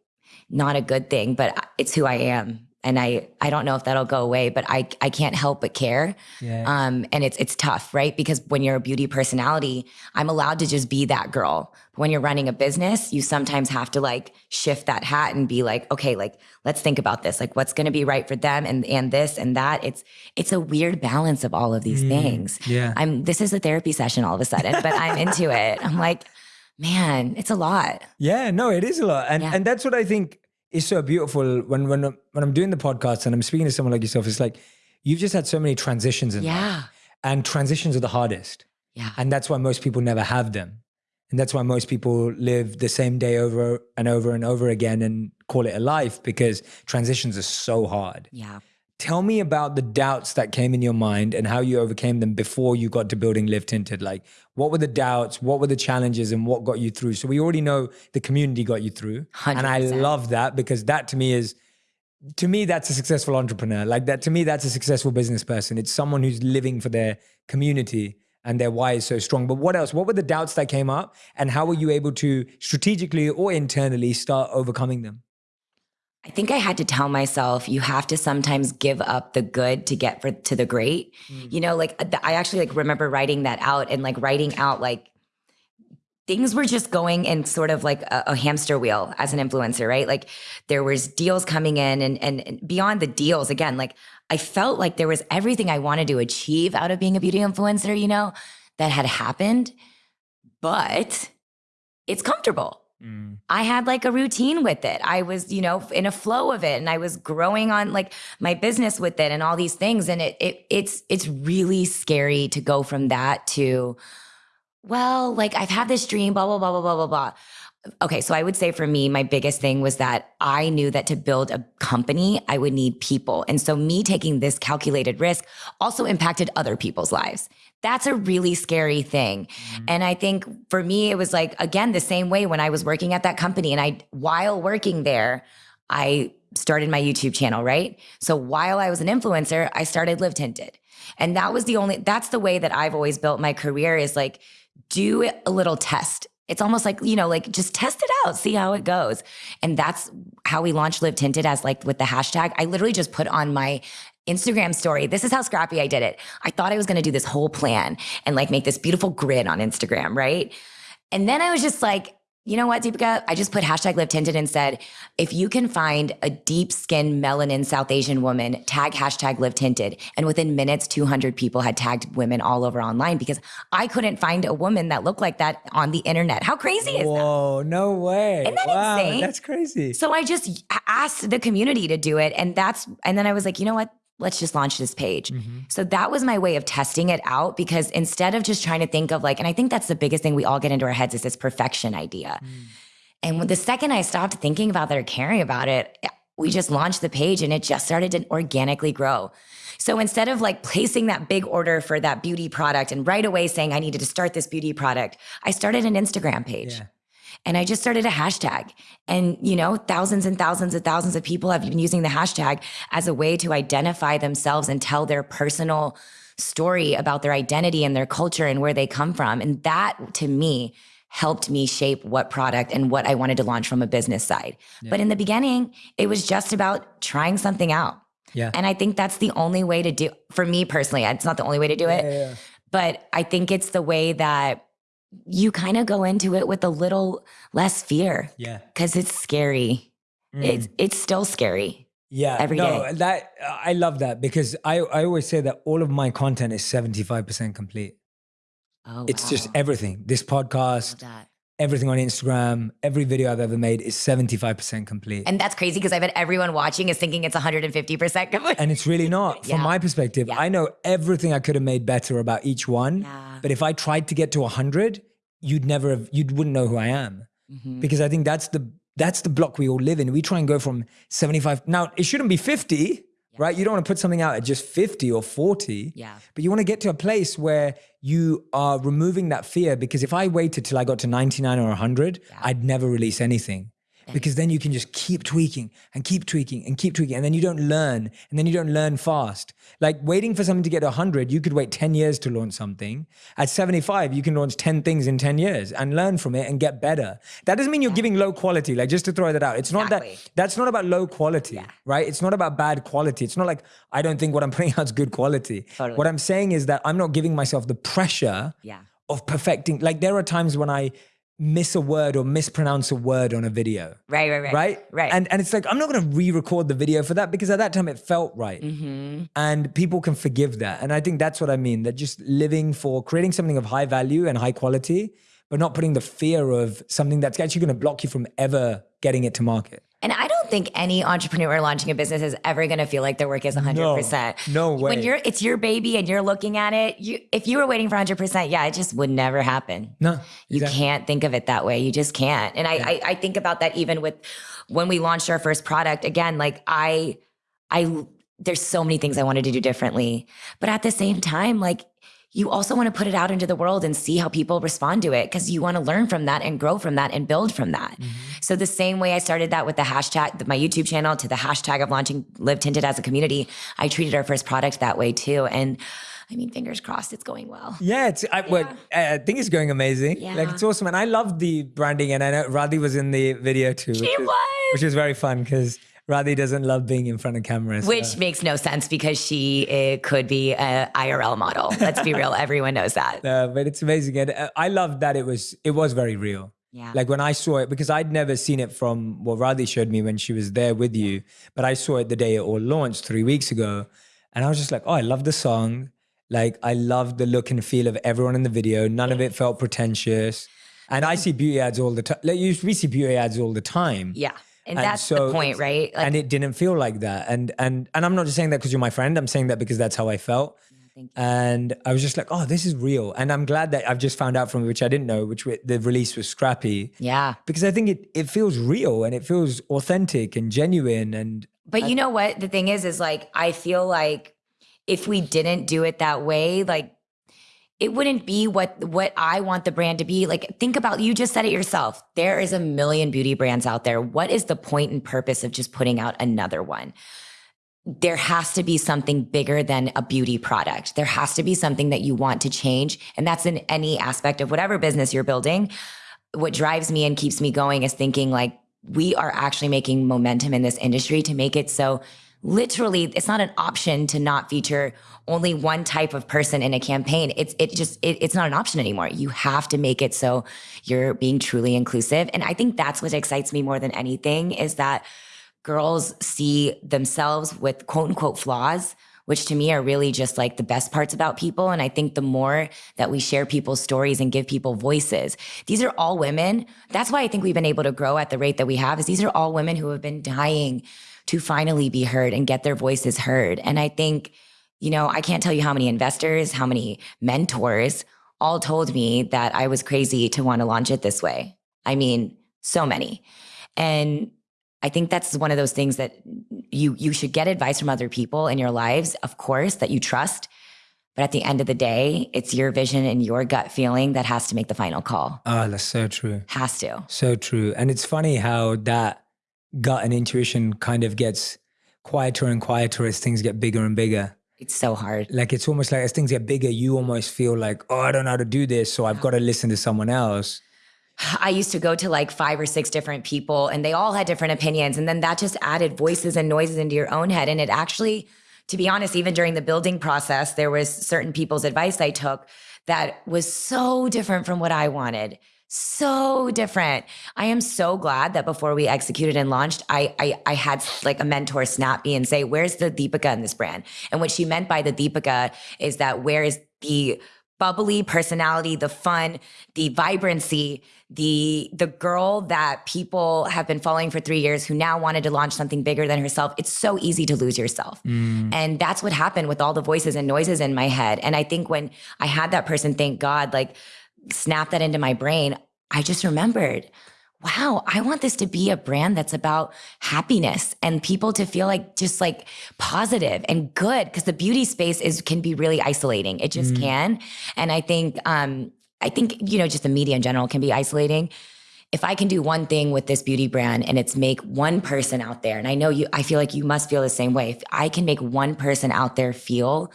not a good thing, but it's who I am. And I, I don't know if that'll go away, but I, I can't help but care.
Yeah.
Um, and it's, it's tough, right? Because when you're a beauty personality, I'm allowed to just be that girl. But when you're running a business, you sometimes have to like shift that hat and be like, okay, like, let's think about this. Like, what's going to be right for them and, and this and that. It's, it's a weird balance of all of these things.
yeah.
I'm, this is a therapy session all of a sudden, but I'm into it. I'm like, man, it's a lot.
Yeah, no, it is a lot, and
Yeah.
and that's what I think is so beautiful when when when I'm doing the podcast and I'm speaking to someone like yourself. It's like you've just had so many transitions in life,
Yeah.
and transitions are the hardest,
Yeah.
and that's why most people never have them, and that's why most people live the same day over and over and over again and call it a life because transitions are so hard.
Yeah.
Tell me about the doubts that came in your mind and how you overcame them before you got to building Live Tinted. Like, what were the doubts? What were the challenges? And what got you through? So, we already know the community got you through. And I love that because that to me is, to me, that's a successful entrepreneur. Like, that to me, that's a successful business person. It's someone who's living for their community and their why is so strong. But what else? What were the doubts that came up? And how were you able to strategically or internally start overcoming them?
I think I had to tell myself you have to sometimes give up the good to get for, to the great. Mm. You know, like uh, th- I actually like remember writing that out and like writing out like things were just going in sort of like a, a, hamster wheel as an influencer, right? Like there was deals coming in and, and, and beyond the deals, again, like I felt like there was everything I wanted to achieve out of being a beauty influencer, you know, that had happened, but it's comfortable. Mm. I had like a routine with it. I was, you know, in a flow of it and I was growing on like my business with it and all these things and it, it it's it's really scary to go from that to well, like I've had this dream, blah, blah, blah, blah, blah, blah, blah. Okay, so I would say for me, my biggest thing was that I knew that to build a company, I would need people. And so me taking this calculated risk also impacted other people's lives. That's a really scary thing. Mm-hmm. And I think for me, it was like, again, the same way when I was working at that company and I, while working there, I started my YouTube channel, right? So while I was an influencer, I started Live Tinted. And that was the only, that's the way that I've always built my career is like, do a little test. It's almost like, you know, like just test it out, see how it goes. And that's how we launched Live Tinted as like with the hashtag. I literally just put on my Instagram story. This is how scrappy I did it. I thought I was going to do this whole plan and like make this beautiful grid on Instagram, right? And then I was just like, you know what, Deepica? I just put hashtag live tinted and said, if you can find a deep skin melanin South Asian woman, tag hashtag live tinted. And within minutes, 200 people had tagged women all over online because I couldn't find a woman that looked like that on the internet. How crazy is
Whoa, that? Whoa, no way.
Isn't that
wow,
insane?
That's crazy.
So I just asked the community to do it. And that's, and then I was like, you know what? Let's just launch this page. Mm-hmm. So that was my way of testing it out because instead of just trying to think of like, and I think that's the biggest thing we all get into our heads is this perfection idea. Mm. And the second I stopped thinking about that or caring about it, we just launched the page and it just started to organically grow. So instead of like placing that big order for that beauty product and right away saying I needed to start this beauty product, I started an Instagram page. Yeah. And I just started a hashtag. And, you know, thousands and thousands and thousands of people have been using the hashtag as a way to identify themselves and tell their personal story about their identity and their culture and where they come from. And that to me helped me shape what product and what I wanted to launch from a business side. Yeah. But in the beginning, it was just about trying something out.
Yeah.
And I think that's the only way to do for me personally. It's not the only way to do it. Yeah, yeah, but I think it's the way that you kind of go into it with a little less fear.
Yeah.
Cause it's scary. Mm. It's it's still scary.
Yeah.
Every
no,
day.
That I love that because I, I always say that all of my content is 75% complete.
Oh,
it's
wow.
just everything. This podcast, everything on Instagram, every video I've ever made is 75% complete.
And that's crazy because I bet everyone watching is thinking it's 150% complete.
And it's really not. From yeah. my perspective, yeah. I know everything I could have made better about each one. Yeah. But if I tried to get to 100, you'd never have, you wouldn't know who I am. Mm-hmm. Because I think that's the that's the block we all live in. We try and go from 75. Now, it shouldn't be 50, right? You don't want to put something out at just 50 or 40.
Yeah.
But you want to get to a place where you are removing that fear because if I waited till I got to 99 or 100, yeah. I'd never release anything because then you can just keep tweaking and keep tweaking and keep tweaking and then you don't learn and then you don't learn fast. Like waiting for something to get 100 you could wait 10 years to launch something. At 75 you can launch 10 things in 10 years and learn from it and get better. That doesn't mean you're giving low quality like just to throw that out. It's not exactly. that that's not about low quality yeah. right? It's not about bad quality. It's not like i don't think what i'm putting out is good quality.
Totally.
what i'm saying is that i'm not giving myself the pressure
yeah.
of perfecting like there are times when i miss a word or mispronounce a word on a video.
Right, right, right.
Right?
Right.
And and it's like I'm not gonna re-record the video for that because at that time it felt right.
Mm-hmm.
And people can forgive that. And I think that's what I mean. That just living for creating something of high value and high quality, but not putting the fear of something that's actually gonna block you from ever getting it to market.
And I don't think any entrepreneur launching a business is ever going to feel like their work is 100%.
No, no way.
When you're it's your baby and you're looking at it, you if you were waiting for 100%, yeah, it just would never happen.
No.
You can't think of it that way. You just can't. And I, yeah. I I think about that even with when we launched our first product again, like I I there's so many things I wanted to do differently. But at the same time, like you also want to put it out into the world and see how people respond to it because you want to learn from that and grow from that and build from that. Mm-hmm. So the same way I started that with the hashtag, my YouTube channel to the hashtag of launching Live Tinted as a community, I treated our first product that way too. And I mean, fingers crossed, it's going well.
Yeah, it's. I, yeah. Well, I think it's going amazing. Yeah. Like it's awesome, and I love the branding. And I know Radhi was in the video too.
She
was,
was,
which is very fun because Radhi doesn't love being in front of cameras.
Which
so.
makes no sense because she uh, could be an IRL model. Let's be real. Everyone knows that.
Uh, but it's amazing. And uh, I love that it was, it was very real.
Yeah.
Like when I saw it, because I'd never seen it from what Radhi showed me when she was there with you, but I saw it the day it all launched three weeks ago. And I was just like, oh, I love the song. Like I love the look and feel of everyone in the video. None of it felt pretentious. And I see beauty ads all the time. Like you, we see beauty ads all the time.
Yeah. And,
And
that's
so
the point, right? Like,
and it didn't feel like that. And and and I'm not just saying that because you're my friend. I'm saying that because that's how I felt. And I was just like, oh, this is real. And I'm glad that I've just found out from which I didn't know, which the release was scrappy
yeah.
because I think it it feels real and it feels authentic and genuine. And
But you know what? The thing is, is like, I feel like if we didn't do it that way, like, it wouldn't be what what I want the brand to be. Like think about you just said it yourself. There is a million beauty brands out there. What is the point and purpose of just putting out another one? There has to be something bigger than a beauty product. There has to be something that you want to change and that's in any aspect of whatever business you're building. What drives me and keeps me going is thinking like we are actually making momentum in this industry to make it so literally it's not an option to not feature only one type of person in a campaign it's it just it, it's not an option anymore you have to make it so you're being truly inclusive and i think that's what excites me more than anything is that girls see themselves with quote unquote flaws which to me are really just like the best parts about people. And I think the more that we share people's stories and give people voices, these are all women. That's why I think we've been able to grow at the rate that we have is these are all women who have been dying to finally be heard and get their voices heard. And I think, you know, I can't tell you how many investors, how many mentors all told me that I was crazy to want to launch it this way. I mean, so many. And I think that's one of those things that you you should get advice from other people in your lives, of course, that you trust. But at the end of the day, it's your vision and your gut feeling that has to make the final call.
oh, that's so true.
Has to.
So true. And it's funny how that gut and intuition kind of gets quieter and quieter as things get bigger and bigger.
It's so hard.
Like it's almost like as things get bigger, you almost feel like, oh, I don't know how to do this. So I've got to listen to someone else.
I used to go to like five or six different people and they all had different opinions. And then that just added voices and noises into your own head. And it actually, to be honest, even during the building process, there was certain people's advice I took that was so different from what I wanted. So different. I am so glad that before we executed and launched, I, I I had like a mentor snap me and say, "Where's the Deepica in this brand?" And what she meant by the Deepica is that where is the bubbly personality, the fun, the vibrancy, the the girl that people have been following for 3 years who now wanted to launch something bigger than herself. It's so easy to lose yourself. Mm. And that's what happened with all the voices and noises in my head. And I think when I had that person thank God like snap that into my brain, I just remembered wow, I want this to be a brand that's about happiness and people to feel like just like positive and good because the beauty space is can be really isolating. It just can. And I think um I think you know just the media in general can be isolating. If I can do one thing with this beauty brand and it's make one person out there and I know you I feel like you must feel the same way. If I can make one person out there feel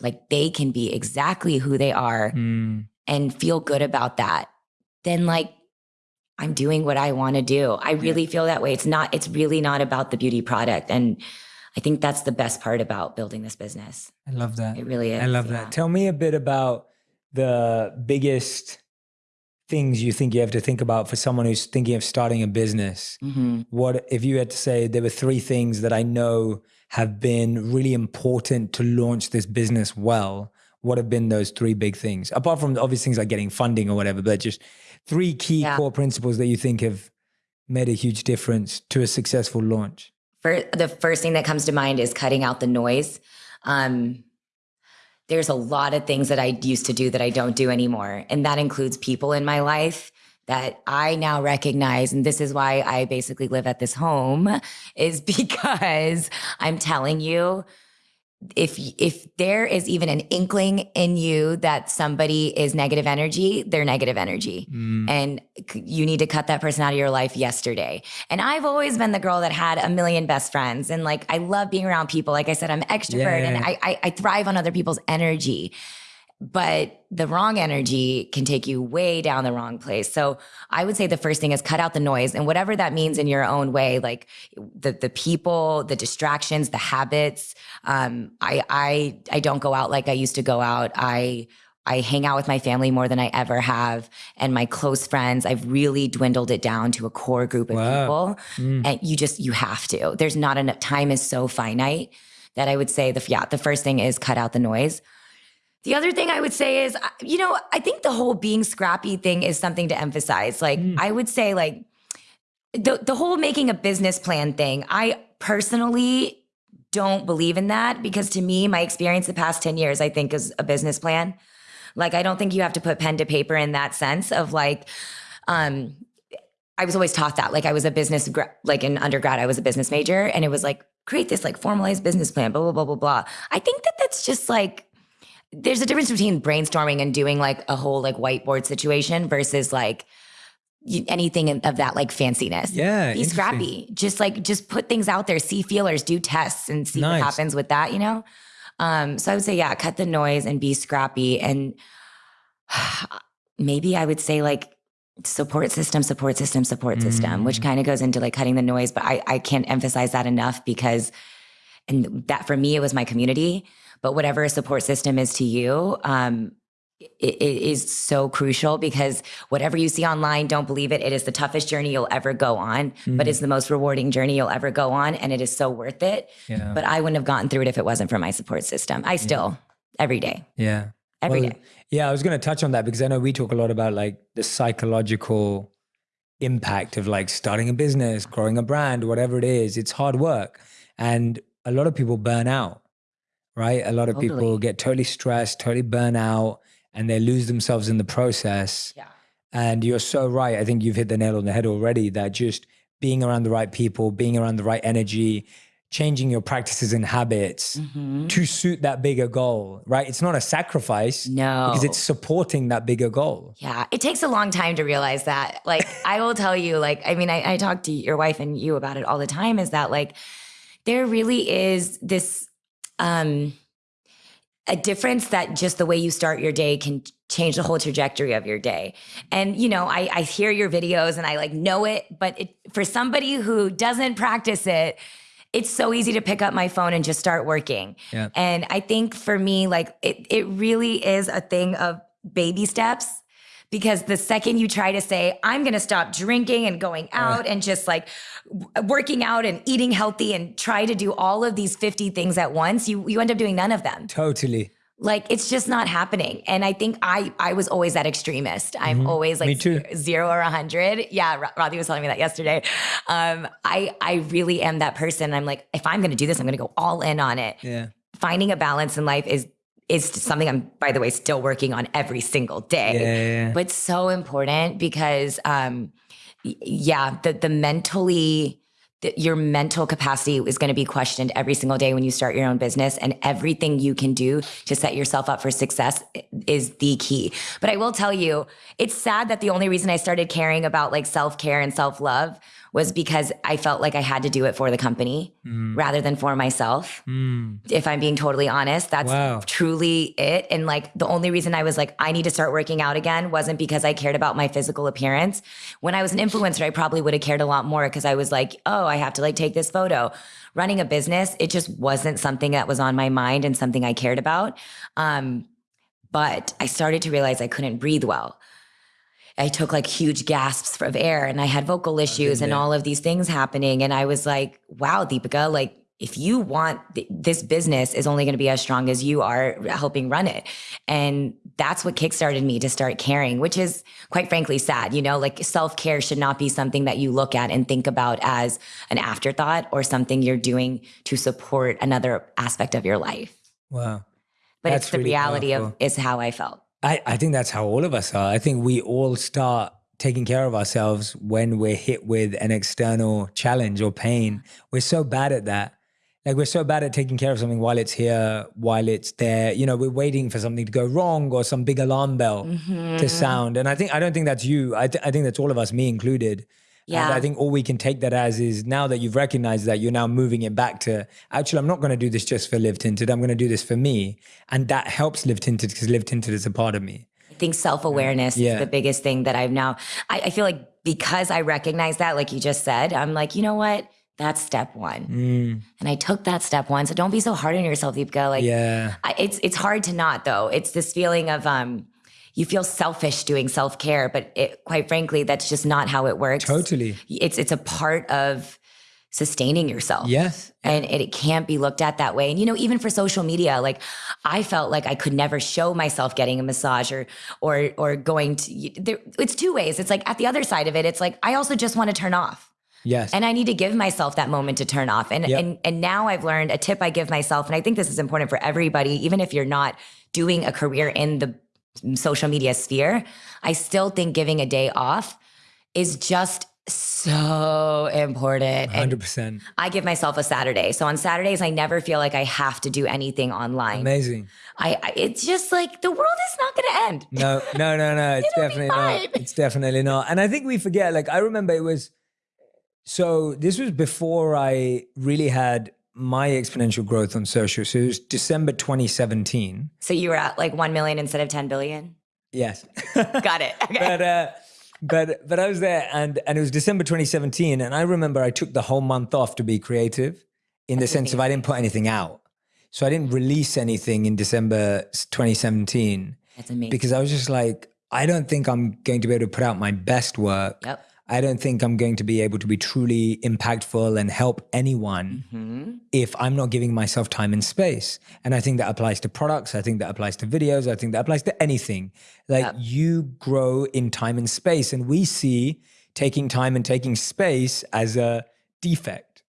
like they can be exactly who they are
Mm.
And feel good about that, then like I'm doing what I want to do. I really feel that way. It's not, it's really not about the beauty product. And I think that's the best part about building this business.
I love that.
It really is.
I love
yeah.
that. Tell me a bit about the biggest things you think you have to think about for someone who's thinking of starting a business.
Mhm.
What if you had to say there were three things that I know have been really important to launch this business well? What have been those three big things? Apart from the obvious things like getting funding or whatever, but just three key
Yeah.
core principles that you think have made a huge difference to a successful launch.
For the first thing that comes to mind is cutting out the noise. Um, there's a lot of things that I used to do that I don't do anymore. And that includes people in my life that I now recognize. And this is why I basically live at this home, is because I'm telling you, if if there is even an inkling in you that somebody is negative energy, they're negative energy. Mm. And you need to cut that person out of your life yesterday. And I've always been the girl that had a million best friends. And like, I love being around people. Like I said, I'm extrovert and I, I, I thrive on other people's energy. but the wrong energy can take you way down the wrong place. So I would say the first thing is cut out the noise and whatever that means in your own way, like the the people, the distractions, the habits. Um, I I I don't go out like I used to go out. I I hang out with my family more than I ever have. And my close friends, I've really dwindled it down to a core group of wow. people. Mm. And you just, you have to. There's not enough time is so finite that I would say the yeah, the first thing is cut out the noise. The other thing I would say is, you know, I think the whole being scrappy thing is something to emphasize. Like, mm. I would say, like, the, the whole making a business plan thing, I personally don't believe in that because to me, my experience the past 10 years, I think, is a business plan. Like, I don't think you have to put pen to paper in that sense of like, um, I was always taught that. Like, I was a business, like in undergrad, I was a business major, and it was like, create this like formalized business plan, blah, blah, blah, blah, blah. I think that that's just like, there's a difference between brainstorming and doing like a whole like whiteboard situation versus like anything of that like fanciness.
Yeah.
Be scrappy. Just like just put things out there, see feelers, do tests and see nice. what happens with that, you know? Um, so I would say, yeah, cut the noise and be scrappy. And maybe I would say like support system, support system, support system, which kind of goes into like cutting the noise. But I, I can't emphasize that enough because and that for me, it was my community but whatever a support system is to you, um, it, it is so crucial because whatever you see online, don't believe it. It is the toughest journey you'll ever go on, mm-hmm. but it's the most rewarding journey you'll ever go on. And it is so worth it. Yeah. But I wouldn't have gotten through it if it wasn't for my support system. I still, yeah. every day.
Yeah.
every well, day.
Yeah. I was going to touch on that because I know we talk a lot about like the psychological impact of like starting a business, growing a brand, whatever it is. It's hard work. And a lot of people burn out right? A lot of totally. people get totally stressed, totally burn out, and they lose themselves in the process.
Yeah.
And you're so right. I think you've hit the nail on the head already that just being around the right people, being around the right energy, changing your practices and habits mm-hmm. to suit that bigger goal, right? It's not a sacrifice.
No.
Because it's supporting that bigger goal.
Yeah. It takes a long time to realize that. Like, I will tell you, like, I mean, I, I talk to your wife and you about it all the time is that, like, there really is this um, a difference that just the way you start your day can change the whole trajectory of your day. And you know, I, I hear your videos and I like know it, but it, for somebody who doesn't practice it, it's so easy to pick up my phone and just start working. Yeah. And I think for me, like it, it really is a thing of baby steps because the second you try to say i'm going to stop drinking and going out and just like working out and eating healthy and try to do all of these 50 things at once you you end up doing none of them.
Totally.
Like it's just not happening. And i think i i was always that extremist. I'm mm-hmm. always like zero or a hundred. Yeah Radhi was telling me that yesterday. Um i i really am that person. I'm like if i'm gonna do this i'm gonna go all in on it.
Yeah.
Finding a balance in life is is something I'm, by the way, still working on every single day.
Yeah,
But so important because, um, yeah, the the mentally, the, your mental capacity is going to be questioned every single day when you start your own business, and everything you can do to set yourself up for success is the key. But I will tell you, it's sad that the only reason I started caring about like self care and self love was because I felt like I had to do it for the company mm. rather than for myself. Mm. If I'm being totally honest, that's wow. truly it. And like the only reason I was like, I need to start working out again wasn't because I cared about my physical appearance. When I was an influencer, I probably would have cared a lot more because I was like, oh, I have to like take this photo. Running a business, it just wasn't something that was on my mind and something I cared about. Um, but I started to realize I couldn't breathe well. I took like huge gasps of air and I had vocal issues and all of these things happening. And I was like, wow, Deepica, like if you want th- this business is only going to be as strong as you are helping run it. And that's what kickstarted me to start caring, which is quite frankly sad. You know, like self care should not be something that you look at and think about as an afterthought or something you're doing to support another aspect of your life.
Wow.
But that's it's the really reality powerful. of is how I felt.
I, I think that's how all of us are. I think we all start taking care of ourselves when we're hit with an external challenge or pain. We're so bad at that. Like we're so bad at taking care of something while it's here, while it's there. You know, we're waiting for something to go wrong or some big alarm bell mm-hmm. to sound. And I think I don't think that's you. I, th- I think that's all of us, me included.
Yeah.
And I think all we can take that as is now that you've recognized that, you're now moving it back to actually, I'm not going to do this just for Live Tinted. I'm going to do this for me. And that helps Live Tinted because Live Tinted is a part of me.
I think self awareness
Yeah.
is the biggest thing that I've now. I, I feel like because I recognize that, like you just said, I'm like, you know what? That's step one,
Mm,
and I took that step one. So don't be so hard on yourself, Deepica. Like,
yeah.
I, it's it's hard to not though. It's this feeling of um, you feel selfish doing self care, but it, quite frankly, that's just not how it works.
Totally.
It's it's a part of sustaining yourself.
Yes.
and it, it can't be looked at that way. And you know, even for social media, like I felt like I could never show myself getting a massage or or or going to. There, it's two ways. It's like at the other side of it, it's like I also just want to turn off,
Yes.
and I need to give myself that moment to turn off. And
Yep.
and and now I've learned a tip I give myself, and I think this is important for everybody, even if you're not doing a career in the social media sphere. I still think giving a day off is just so important.
100%.
I give myself a Saturday. So on Saturdays, I never feel like I have to do anything online.
Amazing.
I, I it's just like the world is not going to end.
No, no, no, no. It's definitely not. It's definitely not. And I think we forget, like, I remember it was, so this was before I really had my exponential growth on social. So it was December 2017.
So you were at like 1 million instead of 10 billion?
Yes.
Got it. Okay.
but uh but but I was there and and it was December 2017 and I remember I took the whole month off to be creative in the
That's
sense of I didn't put anything out. So I didn't release anything in December 2017
That's amazing.
because I was just like I don't think I'm going to be able to put out my best work.
yep.
I don't think I'm going to be able to be truly impactful and help anyone
hmm
if I'm not giving myself time and space. And I think that applies to products. I think that applies to videos. I think that applies to anything. Like you grow in time and space. And we see taking time and taking space as a defect,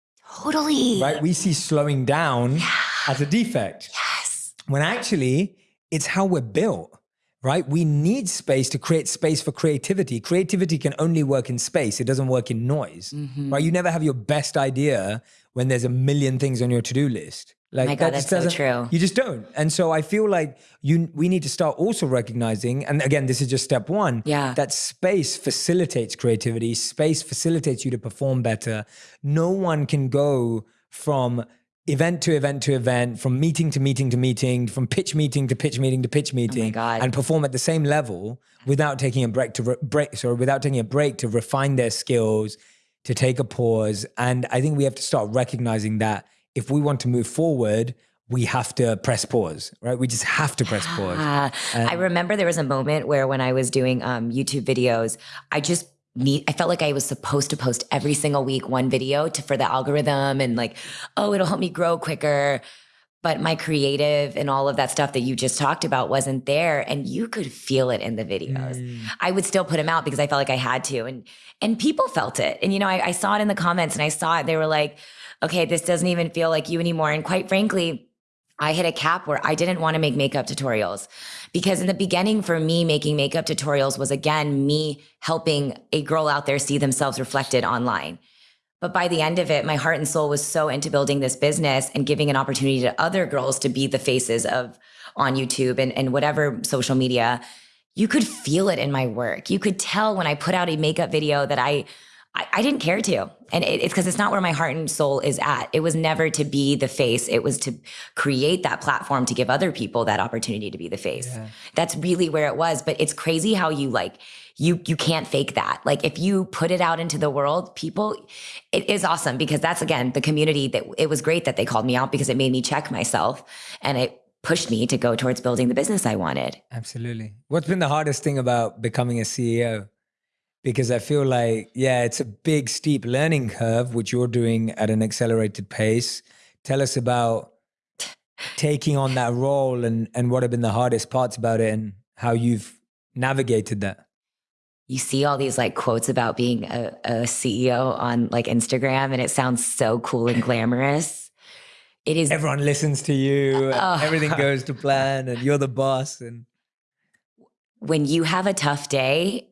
Totally.
right? We see slowing down as a defect
Yes.
when actually it's how we're built. Right? We need space to create space for creativity. Creativity can only work in space. It doesn't work in noise.
Mhm.
Right? You never have your best idea when there's a million things on your to-do list. Like
My God,
that
that's
just
so true.
You just don't. And so I feel like you we need to start also recognizing, and again, this is just step one,
Yeah.
that space facilitates creativity, space facilitates you to perform better. No one can go from event to event to event, from meeting to meeting to meeting, from pitch meeting to pitch meeting to pitch meeting,
Oh
and perform at the same level without taking a break to re- break. Sorry, without taking a break to refine their skills, to take a pause. And I think we have to start recognizing that if we want to move forward, we have to press pause, right? We just have to press pause.
Ah, I remember there was a moment where when I was doing um, YouTube videos, I just need, I felt like I was supposed to post every single week one video to for the algorithm and like, oh, it'll help me grow quicker. But my creative and all of that stuff that you just talked about wasn't there, and you could feel it in the videos.
Mm.
I would still put them out because I felt like I had to, and and people felt it. And you know, I, I saw it in the comments, and I saw it. They were like, "Okay, this doesn't even feel like you anymore." And quite frankly, I hit a cap where I didn't want to make makeup tutorials because in the beginning for me making makeup tutorials was again me helping a girl out there see themselves reflected online. But by the end of it, my heart and soul was so into building this business and giving an opportunity to other girls to be the faces of on YouTube and, and whatever social media. You could feel it in my work. You could tell when I put out a makeup video that I I, I didn't care to. And it, it's because it's not where my heart and soul is at. It was never to be the face. It was to create that platform to give other people that opportunity to be the face.
Yeah.
That's really where it was. But it's crazy how you like you you can't fake that. Like if you put it out into the world, people it is awesome because that's again the community that it was great that they called me out because it made me check myself and it pushed me to go towards building the business I wanted.
Absolutely. What's been the hardest thing about becoming a CEO? Because I feel like, yeah, it's a big, steep learning curve, which you're doing at an accelerated pace. Tell us about taking on that role and, and what have been the hardest parts about it and how you've navigated that.
you see all these like quotes about being a, a CEO on like Instagram, and it sounds so cool and glamorous. It is
Everyone listens to you,
Oh.
everything goes to plan, and you're the boss. And
when you have a tough day,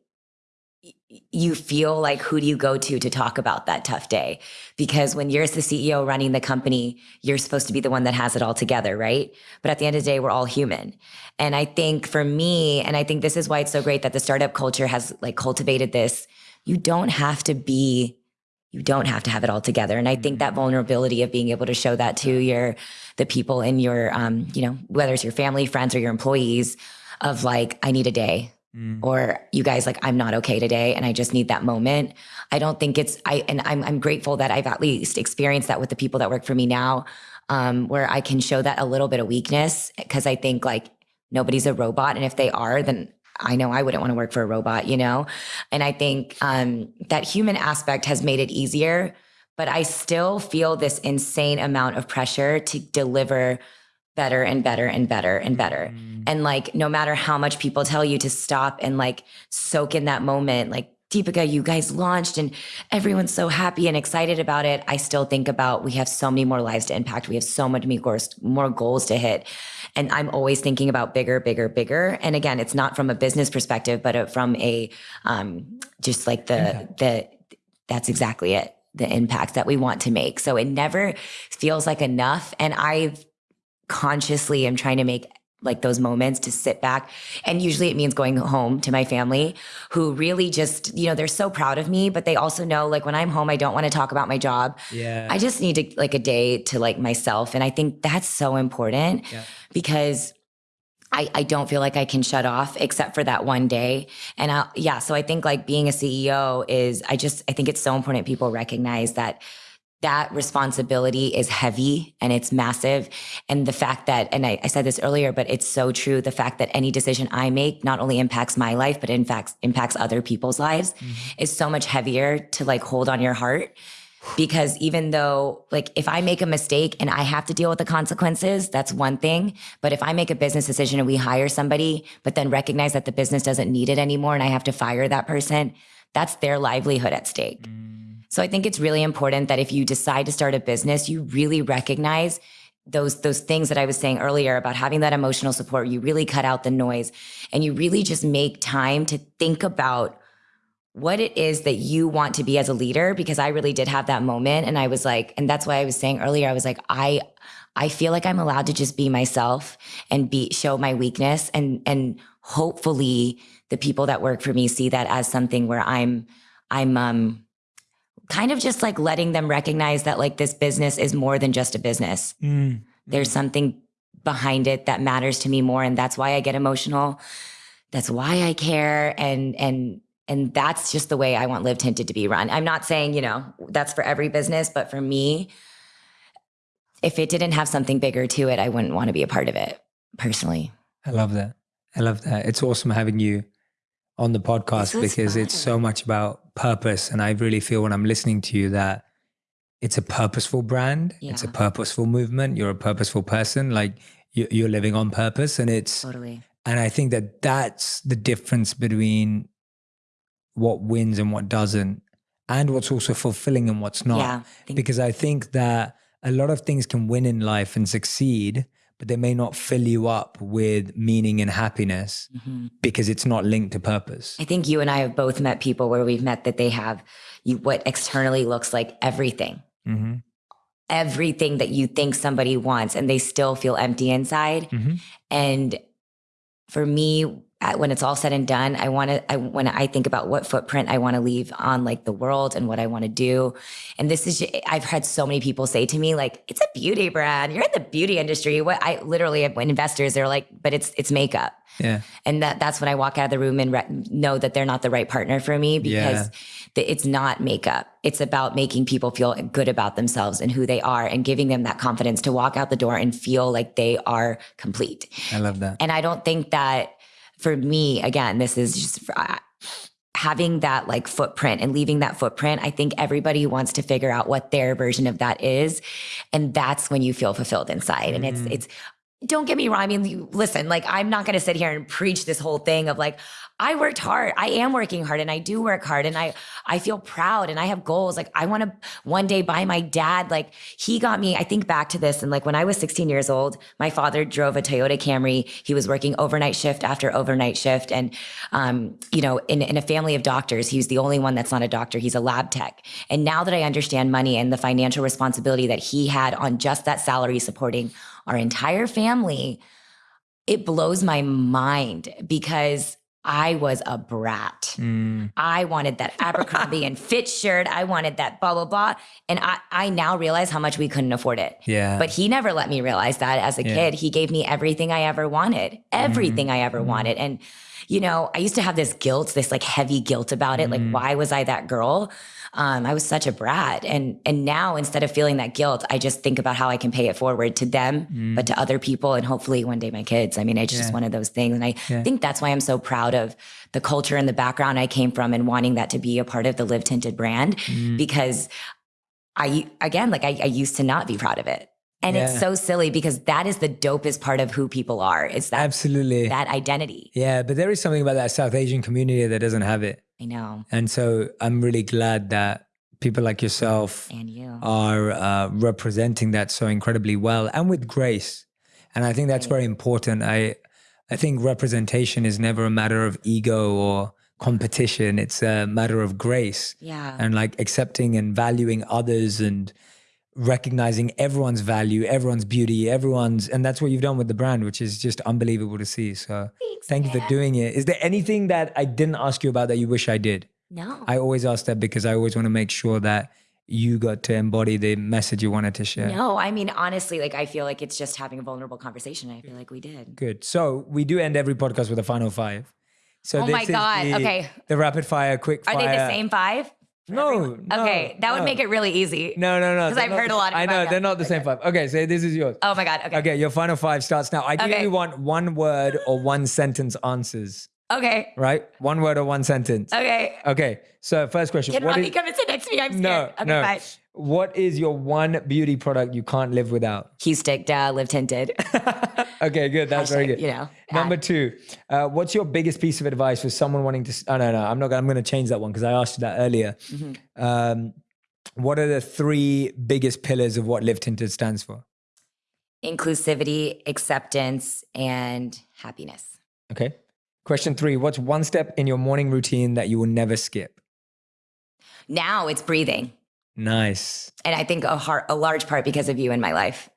you feel like who do you go to to talk about that tough day? Because when you're the CEO running the company, you're supposed to be the one that has it all together, right? But at the end of the day, we're all human. And I think for me, and I think this is why it's so great that the startup culture has like cultivated this you don't have to be you don't have to have it all together and i think that vulnerability of being able to show that to your the people in your um you know whether it's your family friends or your employees of like i need a day
Mm.
or you guys like i'm not okay today and i just need that moment i don't think it's i and i'm, I'm grateful that i've at least experienced that with the people that work for me now um, where i can show that a little bit of weakness because i think like nobody's a robot and if they are then i know i wouldn't want to work for a robot you know and i think um, that human aspect has made it easier but i still feel this insane amount of pressure to deliver better and better and better and better.
Mm.
And like, no matter how much people tell you to stop and like soak in that moment, like, Deepica, you guys launched and everyone's so happy and excited about it. I still think about we have so many more lives to impact. We have so much more goals to hit. And I'm always thinking about bigger, bigger, bigger. And again, it's not from a business perspective, but uh, from a um, just like the the that's exactly it. The impact that we want to make. So it never feels like enough. And I've consciously am trying to make like those moments to sit back. And usually it means going home to my family who really just, you know, they're so proud of me, but they also know like when I'm home, I don't want to talk about my job.
Yeah.
I just need to like a day to like myself. And I think that's so important
Yeah.
because I, I don't feel like I can shut off except for that one day. And I, yeah, so I think like being a CEO is, I just, I think it's so important people recognize that that responsibility is heavy and it's massive. And the fact that, and I, I said this earlier, but it's so true. The fact that any decision I make not only impacts my life, but in fact impacts other people's lives mm-hmm. is so much heavier to like hold on your heart. Because even though, like, if I make a mistake and I have to deal with the consequences, that's one thing. But if I make a business decision and we hire somebody, but then recognize that the business doesn't need it anymore and I have to fire that person, that's their livelihood at stake. Mm. So I think it's really important that if you decide to start a business, you really recognize those those things that I was saying earlier about having that emotional support. You really cut out the noise and you really just make time to think about what it is that you want to be as a leader because I really did have that moment and I was like and that's why I was saying earlier I was like I I feel like I'm allowed to just be myself and be show my weakness and and hopefully the people that work for me see that as something where I'm I'm um kind of just like letting them recognize that like this business is more than just a business.
Mm.
There's something behind it that matters to me more and that's why I get emotional. That's why I care and and and that's just the way I want Live Tinted to be run. I'm not saying, you know, that's for every business, but for me if it didn't have something bigger to it, I wouldn't want to be a part of it personally.
I love that. I love that. It's awesome having you on the podcast because it's so much about purpose. And I really feel when I'm listening to you that it's a purposeful brand, it's a purposeful movement. You're a purposeful person. Like you- you're living on purpose. And it's,
Totally.
and I think that that's the difference between what wins and what doesn't, and what's also fulfilling and what's not
Yeah. Think-
because I think that a lot of things can win in life and succeed, but they may not fill you up with meaning and happiness
Mhm.
because it's not linked to purpose.
I think you and I have both met people where we've met that they have you, what externally looks like everything.
hmm
everything that you think somebody wants and they still feel empty inside.
hmm
And for me, at- when it's all said and done, I want to, I, when I think about what footprint I want to leave on like the world and what I want to do. And this is, ju- I've had so many people say to me, like, it's a beauty brand. You're in the beauty industry. What I literally when investors, they're like, but it's, it's makeup.
Yeah.
And that that's when I walk out of the room and re- know that they're not the right partner for me because the, it's not makeup. It's about making people feel good about themselves and who they are and giving them that confidence to walk out the door and feel like they are complete.
I love that.
And I don't think that for me, again, this is just uh, having that like footprint and leaving that footprint. I think everybody wants to figure out what their version of that is. And that's when you feel fulfilled inside. And it's,
Mhm.
it's, don't get me wrong. I mean, you, listen, like I'm not going to sit here and preach this whole thing of like, I worked hard. I am working hard and I do work hard and I, I feel proud and I have goals. Like I want to one day buy my dad. Like he got me, I think back to this. And like when I was 16 years old, my father drove a Toyota Camry. He was working overnight shift after overnight shift. And, um, you know, in, in a family of doctors, he was the only one that's not a doctor. He's a lab tech. And now that I understand money and the financial responsibility that he had on just that salary supporting our entire family, it blows my mind because I was a brat.
Mm.
I wanted that Abercrombie and Fitch shirt. I wanted that blah, blah, blah. And I, I now realize how much we couldn't afford it.
Yeah.
But he never let me realize that as a
Yeah.
kid. He gave me everything I ever wanted, everything I ever
Mhm.
wanted. And, you know, I used to have this guilt, this like heavy guilt about it. Like, why was I that girl? Um, I was such a brat. And and now instead of feeling that guilt, I just think about how I can pay it forward to them,
Mm.
but to other people and hopefully one day my kids. I mean, it's just one of those things. And I
Yeah.
think that's why I'm so proud of the culture and the background I came from and wanting that to be a part of the Live Tinted brand
Mm.
because I again, like I, I used to not be proud of it. And
Yeah.
it's so silly because that is the dopest part of who people are. Is that
Absolutely.
that identity.
yeah, but there is something about that South Asian community that doesn't have it.
I know.
And so I'm really glad that people like yourself
And you.
are uh, representing that so incredibly well and with grace. And I think that's very important. I I think representation is never a matter of ego or competition. It's a matter of grace
yeah.
and like accepting and valuing others and recognizing everyone's value, everyone's beauty, everyone's and that's what you've done with the brand, which is just unbelievable to see. So
Thanks,
thank you for doing it. Is there anything that I didn't ask you about that you wish I did?
No.
I always ask that because I always want to make sure that you got to embody the message you wanted to share.
No, I mean honestly, like I feel like it's just having a vulnerable conversation. I feel like we did.
Good. So we do end every podcast with a final five. So
Oh
this
my
is
God.
the-
Okay.
The rapid fire, quick fire.
Are they the same five? For
No,
everyone?
no,
Okay, that would
no.
make it really easy.
No, no, no.
'Cause
they're
I've heard
the-
a lot of
I know
about
they're not the same five. Okay, so this is yours.
Oh my god. Okay.
Okay, your final five starts now. I
Okay.
only want one word or one sentence answers.
Okay.
Right? One word or one sentence.
Okay.
Okay. So first question.
Can
what
Robbie
is-
come and sit next to me? I'm scared.
no,
okay,
no.
fine.
What is your one beauty product you can't live without?
Huestick, uh, live tinted.
okay, good. That's very good.
You know.
Number two, uh, what's your biggest piece of advice for someone wanting to? Oh no, no, I'm not. I'm going to change that one because I asked you that earlier.
Mhm.
Um, what are the three biggest pillars of what Live Tinted stands for?
inclusivity, acceptance, and happiness.
Okay. Question three: What's one step in your morning routine that you will never skip?
Now it's breathing.
Nice.
And I think a, heart, a large part because of you in my life.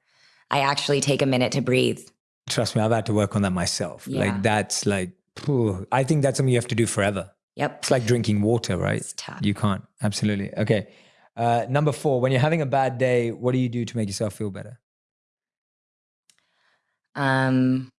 I actually take a minute to breathe.
Trust me, I've had to work on that myself.
Yeah.
Like that's like, phew, I think that's something you have to do forever.
Yep.
It's like drinking water, right?
It's tough.
You can't. Absolutely. Okay. Uh, number four: When you're having a bad day, what do you do to make yourself feel better?
Um,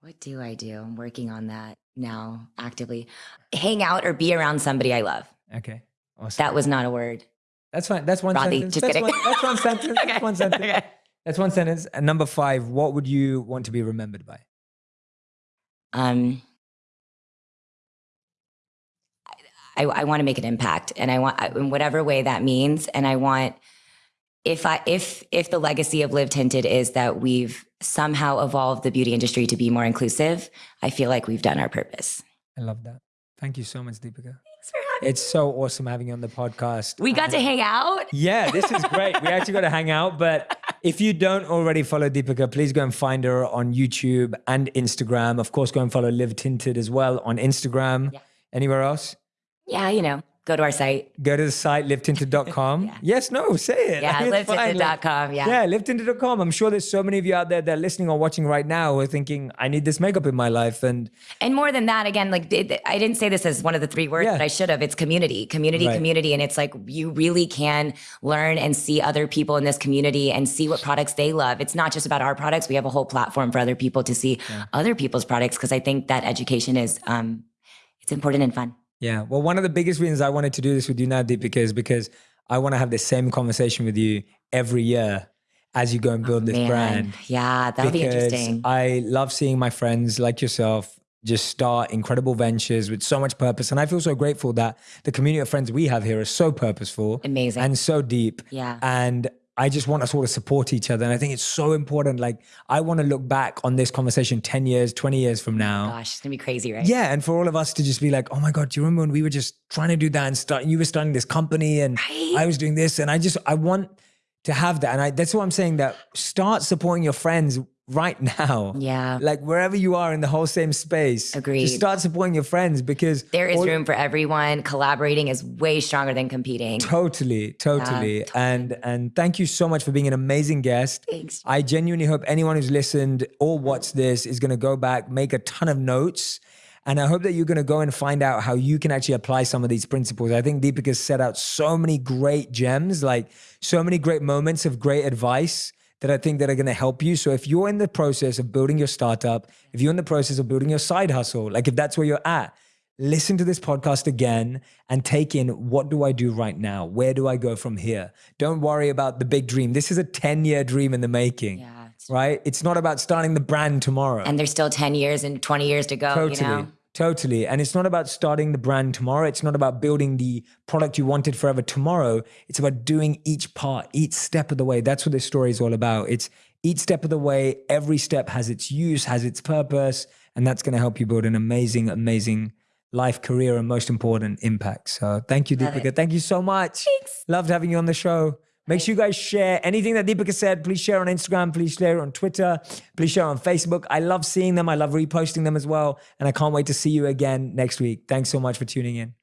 what do I do? I'm working on that now actively. Hang out or be around somebody I love.
Okay. Awesome.
That was not a word.
That's fine. That's one
Rodney,
sentence.
just
that's. One, that's one sentence.
Okay.
That's one sentence.
Okay.
That's one sentence. And number five, what would you want to be remembered by?
Um, I, I want to make an impact, and I want in whatever way that means. And I want if I if if the legacy of Live Tinted is that we've somehow evolved the beauty industry to be more inclusive, I feel like we've done our purpose.
I love that. Thank you so much, Deepica.
Thanks for having.
It's so awesome having you on the podcast.
We got to hang out.
Yeah, this is great. we actually got to hang out. But if you don't already follow Deepica, please go and find her on YouTube and Instagram. Of course, go and follow Live Tinted as well on Instagram.
Yeah.
Anywhere else?
Yeah, you know, go to our site.
Go to the site livetinted.com.
Yeah.
Yes, no, say it.
Yeah.
Like,
livetinted.com. Yeah.
Yeah, livetinted.com. I'm sure there's so many of you out there that are listening or watching right now who are thinking, I need this makeup in my life. And
And more than that, again, like it- I didn't say this as one of the three words,
Yeah.
but I should have. It's community, community,
Right.
community. And it's like you really can learn and see other people in this community and see what products they love. It's not just about our products. We have a whole platform for other people to see other people's products because I think that education is um it's important and fun.
Yeah, well, one of the biggest reasons I wanted to do this with you now, Deepica, is because I want to have the same conversation with you every year as you go and build oh, this
Man,
brand.
Yeah, that'll be interesting.
I love seeing my friends like yourself just start incredible ventures with so much purpose. And I feel so grateful that the community of friends we have here is so purposeful
Amazing.
and so deep.
yeah.
And I just want us all to support each other. And I think it's so important. Like, I want to look back on this conversation 10 years, 20 years from oh now.
Gosh, it's gonna be crazy, right?
Yeah. And for all of us to just be like, oh my God, do you remember when we were just trying to do that and start, you were starting this company and
Right?
I was doing this. And I just, I want to have that. And I, that's what I'm saying that start supporting your friends right now.
Yeah.
Like wherever you are in the whole same space.
Agreed.
Just start supporting your friends because
There is
all-
room for everyone. Collaborating is way stronger than competing.
Totally, totally. And and thank you so much for being an amazing guest.
Thanks.
I genuinely hope anyone who's listened or watched this is going to go back, make a ton of notes. And I hope that you're going to go and find out how you can actually apply some of these principles. I think Deepak has set out so many great gems, like so many great moments of great advice that I think that are going to help you. So if you're in the process of building your startup, if you're in the process of building your side hustle, like if that's where you're at, listen to this podcast again and take in what do I do right now? Where do I go from here? Don't worry about the big dream. This is a 10 year dream in the making,
Yeah, it's-
right? It's not about starting the brand tomorrow.
And there's still 10 years and 20 years to go,
Totally.
you know?
Totally. And it's not about starting the brand tomorrow. It's not about building the product you wanted forever tomorrow. It's about doing each part, each step of the way. That's what this story is all about. It's each step of the way, every step has its use, has its purpose. And that's going to help you build an amazing, amazing life, career, and most important, impact. So thank you,
Love it.
Deepica. Thank you so much.
Thanks.
Loved having you on the show. Make sure you guys share anything that Deepica said. Please share on Instagram. Please share on Twitter. Please share on Facebook. I love seeing them. I love reposting them as well. And I can't wait to see you again next week. Thanks so much for tuning in.